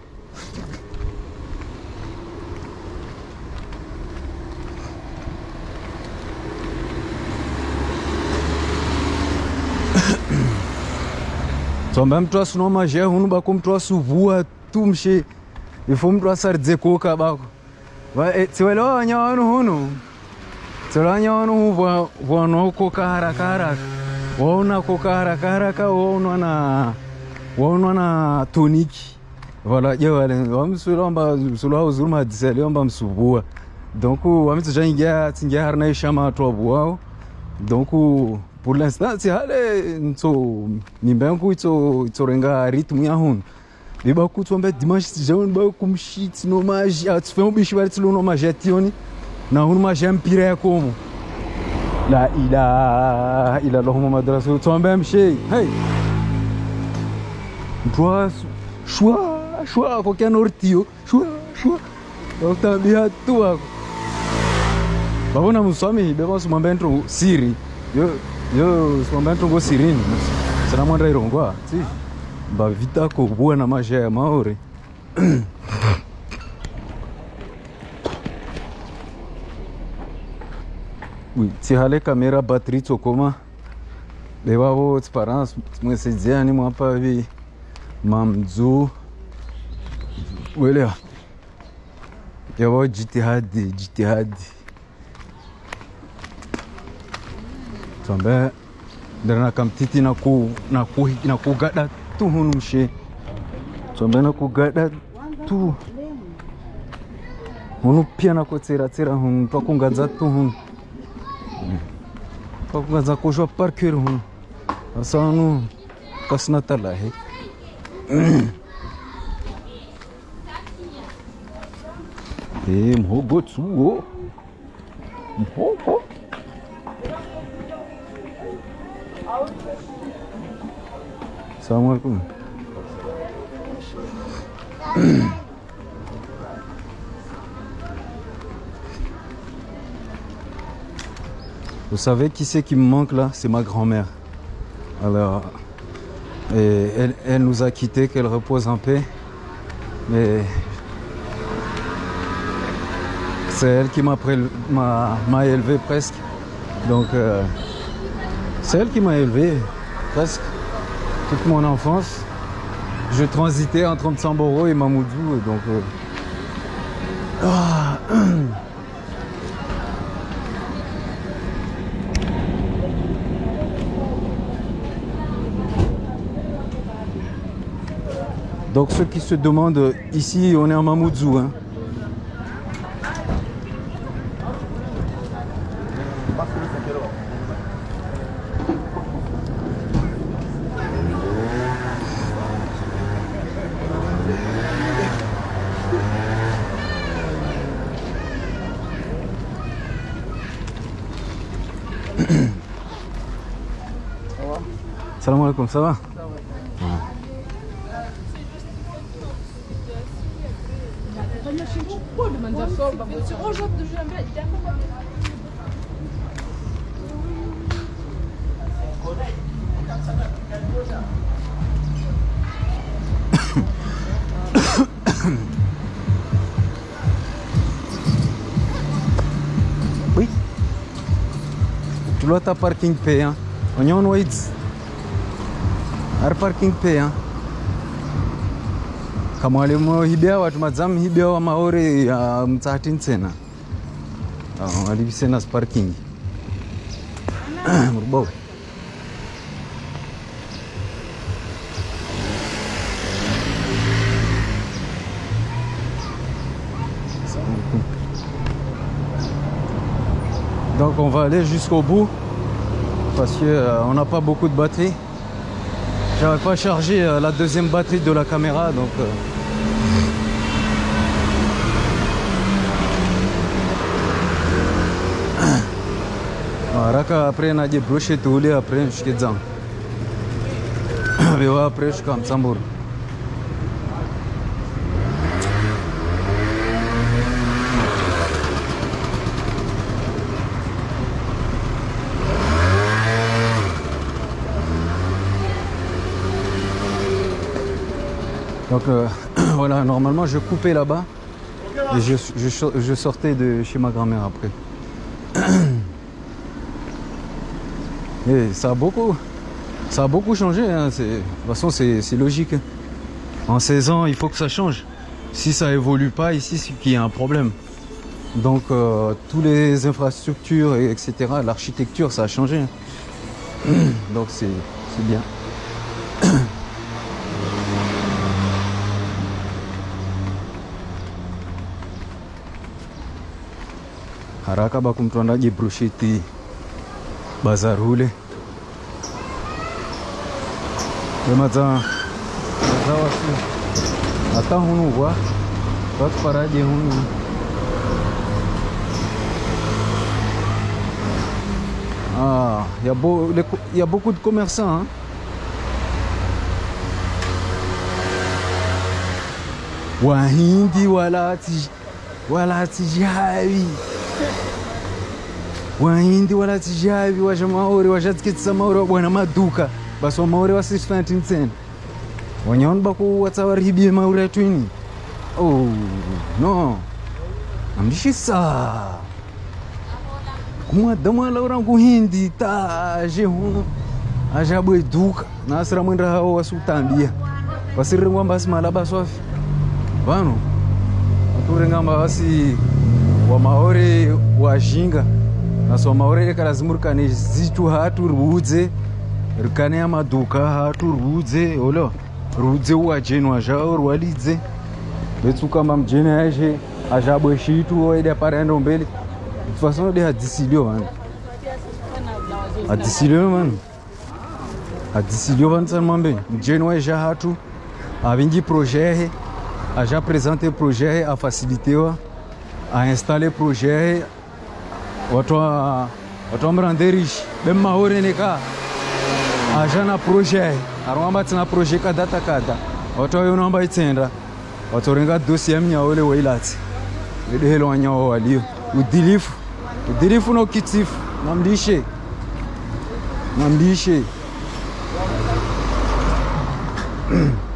tsomba mutwasu no mazhehu unobakwa mutwasu vuwa tumshe ifo mtu asaridze koka bako eh, tsiwelewa wanya wanu hunu. Tsiwelewa wanya wanu hu vwano koka haraka haraka waona koka haraka haraka waona na waona na toniki. Valaje wale wamsulomba sulwa uzuruma dziseliomba msubua donc wamitsinjaingia tsingia harina ishama twabwao donc pour l'instant tihale nso nyimba yangu itso itsorenga ritmu yahunu ndibakutsomba dimanche tijauni bakumshi tinomaji atifemu bishi vari tilonomaji ationi nahunu maji yampira yakomo la ilaha illallah muhammad rasul tsomba mshei hey mtwasu shwa shwa kwakya nortiyo shwa shwa bakutambia tu ako babona musamehi bebasimwamba ntro siri yo yo swamba ntongo sirini sana mwanda irongwa tsi. Bavitako bwana maja ya maori. Tsihale kamera batri tsokoma. Animo a pavi, mamzu. Olha, welewa yavo jitihadi jitihadi. Tsombe ndiri kamtiti na ku na ku na kugada tu hunu mshe tsombe na kugada tu. Hunu pia na kutsiratsira hunu twakungadza tu hunu. Twakungadza kushwa parker hunu. Asa hunu talahe mhogo tsuo mhogo Assalamu alaikum. Vous savez qui c'est qui me manque là? C'est ma grand-mère. Alors, et elle, elle nous a quittés, qu'elle repose en paix. Mais c'est elle qui m'a élevé presque. Donc, euh, c'est elle qui m'a élevé presque toute mon enfance. Je transitais entre Mtsamboro et Mamoudou. Donc, euh, ah, Donc ceux qui se demandent, ici on est en Mamoudzou. Hein. Alaikum, ça va Oui. Tu dois ta parking payant. On y en wait. Ar parking payant. Kama walimhibia watu madzamu hibia wa ya. Ah. Donc on va aller jusqu'au bout parce que euh, n'a pas beaucoup de batterie. J'avais pas chargé euh, la deuxième batterie de la caméra donc euh, haraka après naje broshe tuule après nishike zangu viwa après shika msamburu Donc euh, voilà, normalement je coupais là-bas et je, sortais de chez ma grand-mère après. Et ça a beaucoup, Ça a beaucoup changé. hein, De toute façon, c'est logique. En 16 ans, il faut que ça change. Si ça évolue pas ici, c'est qu'il y a un problème. Donc, euh, toutes les infrastructures, et etc., l'architecture, ça a changé. hein. Donc, c'est bien. Haraka bako mtu andaje brosheti bazar hule emaza maza wasi ata hunu kwa watu paraje hunu ah il y y a beaucoup de commerçants hein. wahindi wala tijawi wahindi walatishavi washamaori washatsikitsisa maori wabwana maduka. Basi wamaori wa 619 tsena. Wanyaonoda kuwatsawaribie maori atwini oh no. Hamdishisa kumwadamu alaura nguhindi ta jehuno ajabweduka nasi ramwenda havo wasiutambia vasirire ngwamba asi mala baswafi vanhu vaturenga mbavasi wamaore wazhinga naso wamaore ekarazimuruka nezitu hatu rwudze rukane yamaduka hatu rwudze olo rwudze uwajenwa zvao rwalidze vetsukamba mujeni yaishe azhabwe shitu waida paraenda mbele fasanode hadzisilio vanhu hadzisilio vanhu hadzisilio vanisani mambe. Mujeni waisha hatu avingi projet ahe aja presente projet ahe afacilitewa à installer projet wato wato mranderish bem maorene ka. Aja na projet tina projet kadata kada wato yo namba itenda wato renga dossier mnyaole weilati edehelo wanyawo walio udilifu udilifu no kitifu namlishe namlishe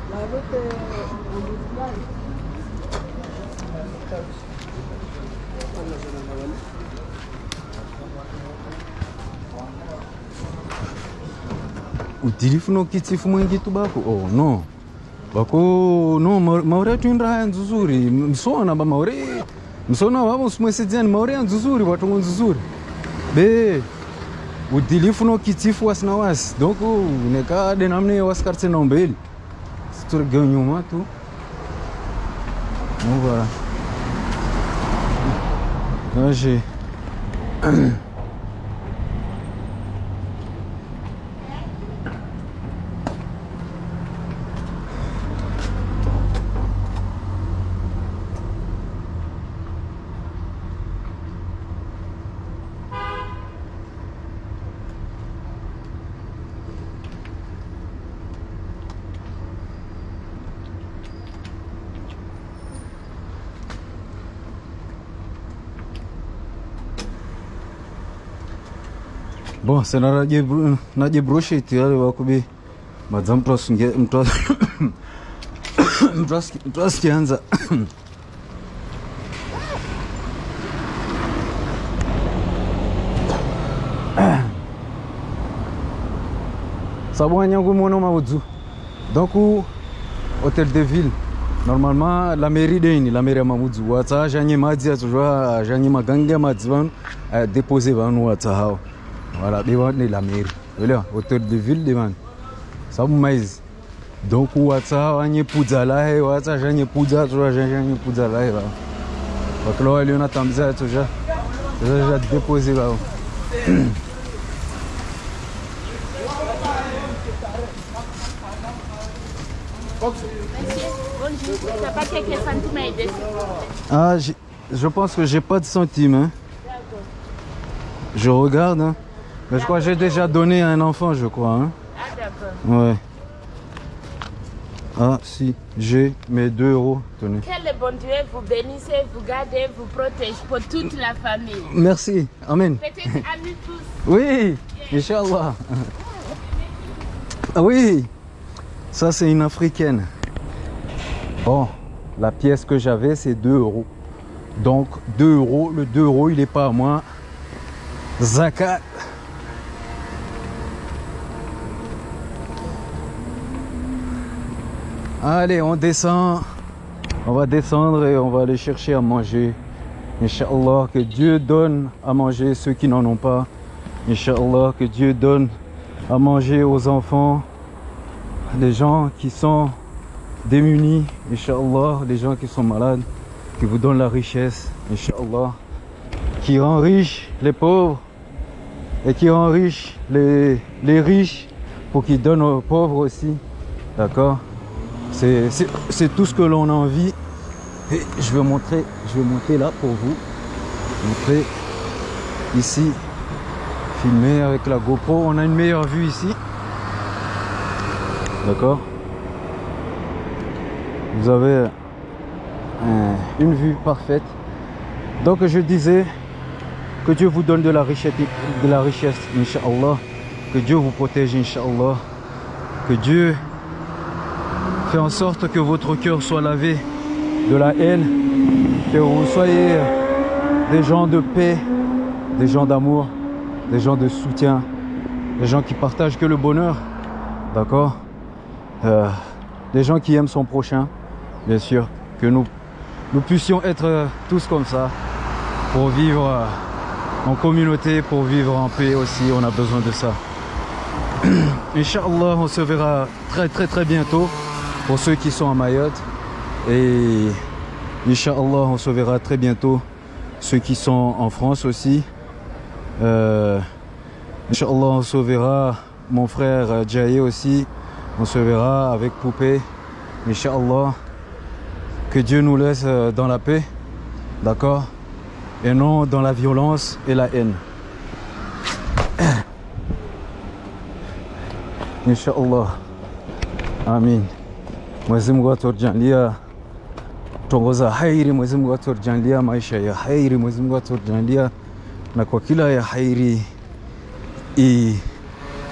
udhirifu nokitsifu mwengiti bako. Oh no. Bako no maure atuindra nzuzuri msona ba maure. Msona wavo simwesedzani maure nzuzuri watongo nzuzuri be udhilifu nokitsifu wasina wasi donc nekade namne wasikaritse naumbeli situregeo nyuma tu. Novara ashe Bon, c'est na naje bru- naje brosheti wale wakubi madza mtu asunge mtu as- mtu asiki- mtu asikianza sabu anyangu mono maudzu donc hôtel de ville. Normalement la mairie deni la mairie ya mamudzu watsa ajanye madzi atsozva ajanye magange ya madzi vanu adepose vanu watsa hao voilà devant de la mairie voilà hôtel de ville devant sabu maizi donc watsa wanyepudza lahe watsa zvanyepudza atsozva zvanyepudza lahe vavo vakila waliona tambiza atsozva zvadepose vavo Bonjour. T'as pas quelques centimes à aider Ah, j'ai- je pense que j'ai pas de centimes. hein. Je regarde. hein. Mais je crois que j'ai déjà donné à un enfant, je crois. hein. Ah, d'accord. Ouais. Ah, si, j'ai mes 2 euros. Tenez. Que le bon Dieu vous bénisse, vous garde, vous protège pour toute la famille. Merci. Amen. Peut-être nous tous. Oui, Inch'Allah. Ah oui, ça c'est une africaine. Bon, la pièce que j'avais c'est 2 euros. Donc 2 euros, le 2 euros il est pas à moi. Zakat. Allez, on descend. On va descendre et on va aller chercher à manger. Inch'Allah, que Dieu donne à manger ceux qui n'en ont pas. Inch'Allah, que Dieu donne à manger aux enfants, les gens qui sont démunis. Inch'Allah, les gens qui sont malades, qui vous donne la richesse. Inch'Allah, qui rend riches les pauvres et qui rend riches les, les riches pour qu'ils donnent aux pauvres aussi. D'accord? C'est tout ce que l'on a envie. Et je vais montrer, je vais monter là pour vous. Montrer ici, filmer avec la GoPro. On a une meilleure vue ici. D'accord? Vous avez une vue parfaite. Donc je disais que Dieu vous donne de la richesse, de la richesse, Inch'Allah. Que Dieu vous protège, Inch'Allah. Que Dieu fait en sorte que votre cœur soit lavé de la haine. Que vous soyez des gens de paix, des gens d'amour, des gens de soutien, des gens qui partagent que le bonheur. D'accord? Euh, Des gens qui aiment son prochain, bien sûr. Que nous, nous puissions être euh, tous comme ça pour vivre euh, en communauté, pour vivre en paix aussi. On a besoin de ça. Inch'Allah, on se verra très très très bientôt pour ceux qui sont à Mayotte. Et Inch'Allah, on se verra très bientôt ceux qui sont en France aussi. Euh, Inch'Allah, on se verra mon frère euh, Jaye aussi. On se verra avec Poupée. Inch'Allah, que Dieu nous laisse euh, dans la paix. D'accord? Et non dans la violence et la haine. Inch'Allah. Amin. Mwenyezi Mungu atujalie tongoza hairi, Mwenyezi Mungu atujalie maisha ya hairi, Mwenyezi Mungu atujalie na kwa kila ya hairi i,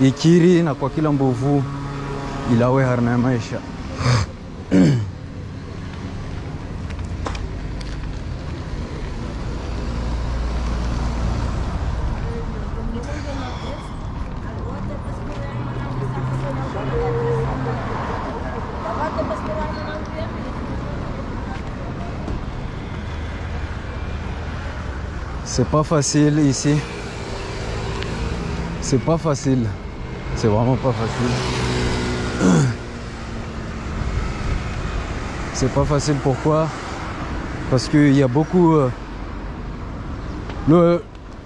ikiri na kwa kila mbovu ilawe harna ya maisha. C'est pas facile ici. C'est pas facile. C'est vraiment pas facile. C'est pas facile pourquoi? Parce qu'il y a beaucoup... euh,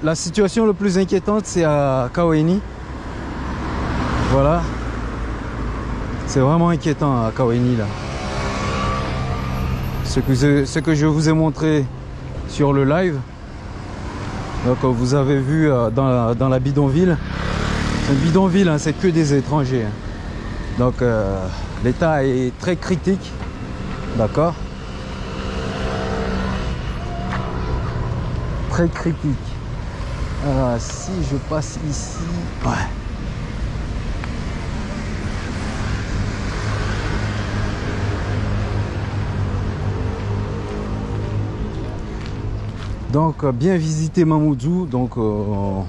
la situation le plus inquiétante c'est à Kaweni. Voilà. C'est vraiment inquiétant à Kaweni là. Ce que je vous ai montré sur le live. Donc euh, vous avez vu euh, dans, la, dans la bidonville, c'est une bidonville, hein, c'est que des étrangers. hein. Donc euh, l'état est très critique, d'accord? Très critique. Si je passe ici, ouais. Donc euh, bien visiter Mamoudzou. Donc euh,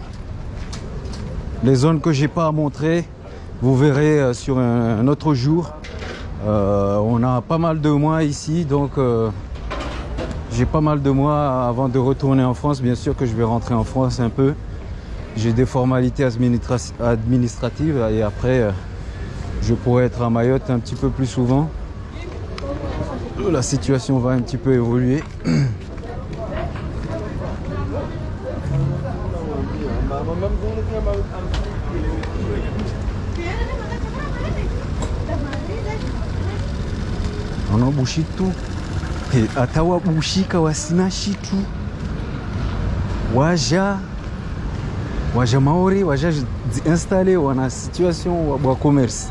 les zones que j'ai pas à montrer, vous verrez euh, sur un, autre jour. On a pas mal de mois ici, donc j'ai pas mal de mois avant de retourner en France. Bien sûr que je vais rentrer en France un peu. J'ai des formalités administra- administratives et après je pourrai être à Mayotte un petit peu plus souvent. La situation va un petit peu évoluer. bushitu atawa bushika wasina shitu waja waja maori wajaziinstale wana situation wa, wa commerce.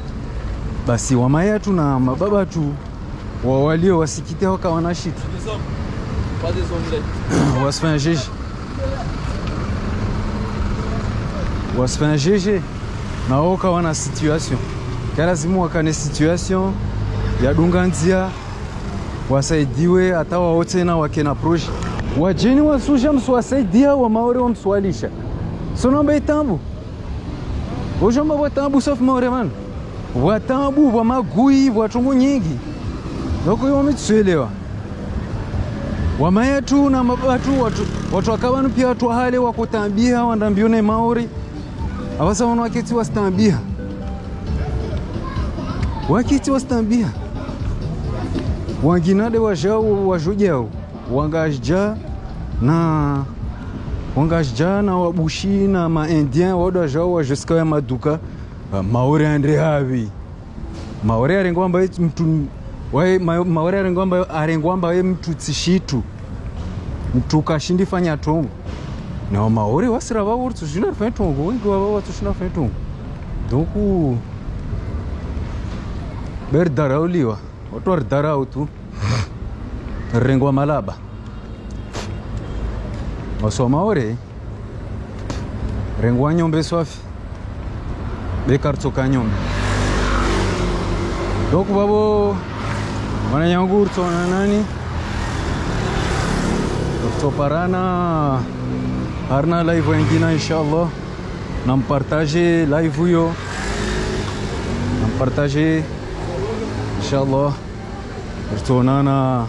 Basi wamayatu na mababa tu wawalio wasikite waka wanashitu. Wasifanya jeje? Wasifanya jeje? Na woka wana situation. Kalazimu wakane situation yadunga nzia wasaidiwe hata wao tena wake na proje. Wajeni wasuja msiwasaidia wamaore wamswalisha sonomba itambu ujomba bwatambu safu maore man. Bwatambu bwa magui bwa chungu nyingi. Doko iwo mitsuelewa wamayatu na mabatu watu watu wakavanu pia watu wahale wakutambia wandambione maori. Avasa wanu wakiti wasitambia. Wakiti wasitambia wanginade wajao wajojao wangaja na wangaja na wabushi na maindien waoda jao wajosika ya maduka uh, maore andre havi. Maore arengwamba mtu wae maore arengwamba arengwamba we mtu tsishitu mtu kashindi fanya tongo. Na maore wasira vavo uri tsushina fanya tongo wengi vavo tushina fanya tongo. Donc berdharauliwa watwaridharau tu. Rrengo wa malaba. Wasoma ore. Rrengo wa nyombe swafi. Bekartsoka nyombe. Dokuvavo wananyangu uritsona nani? Kutoparana harina live wengine inshallah. Nampartaje live huyo nampartaje ان شاء الله رتونانا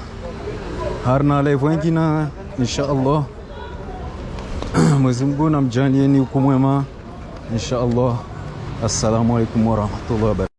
هارنا لي فوينتينا ان شاء الله مزمبونا مجانيني وكموما ان شاء الله السلام عليكم ورحمة الله وبركاته.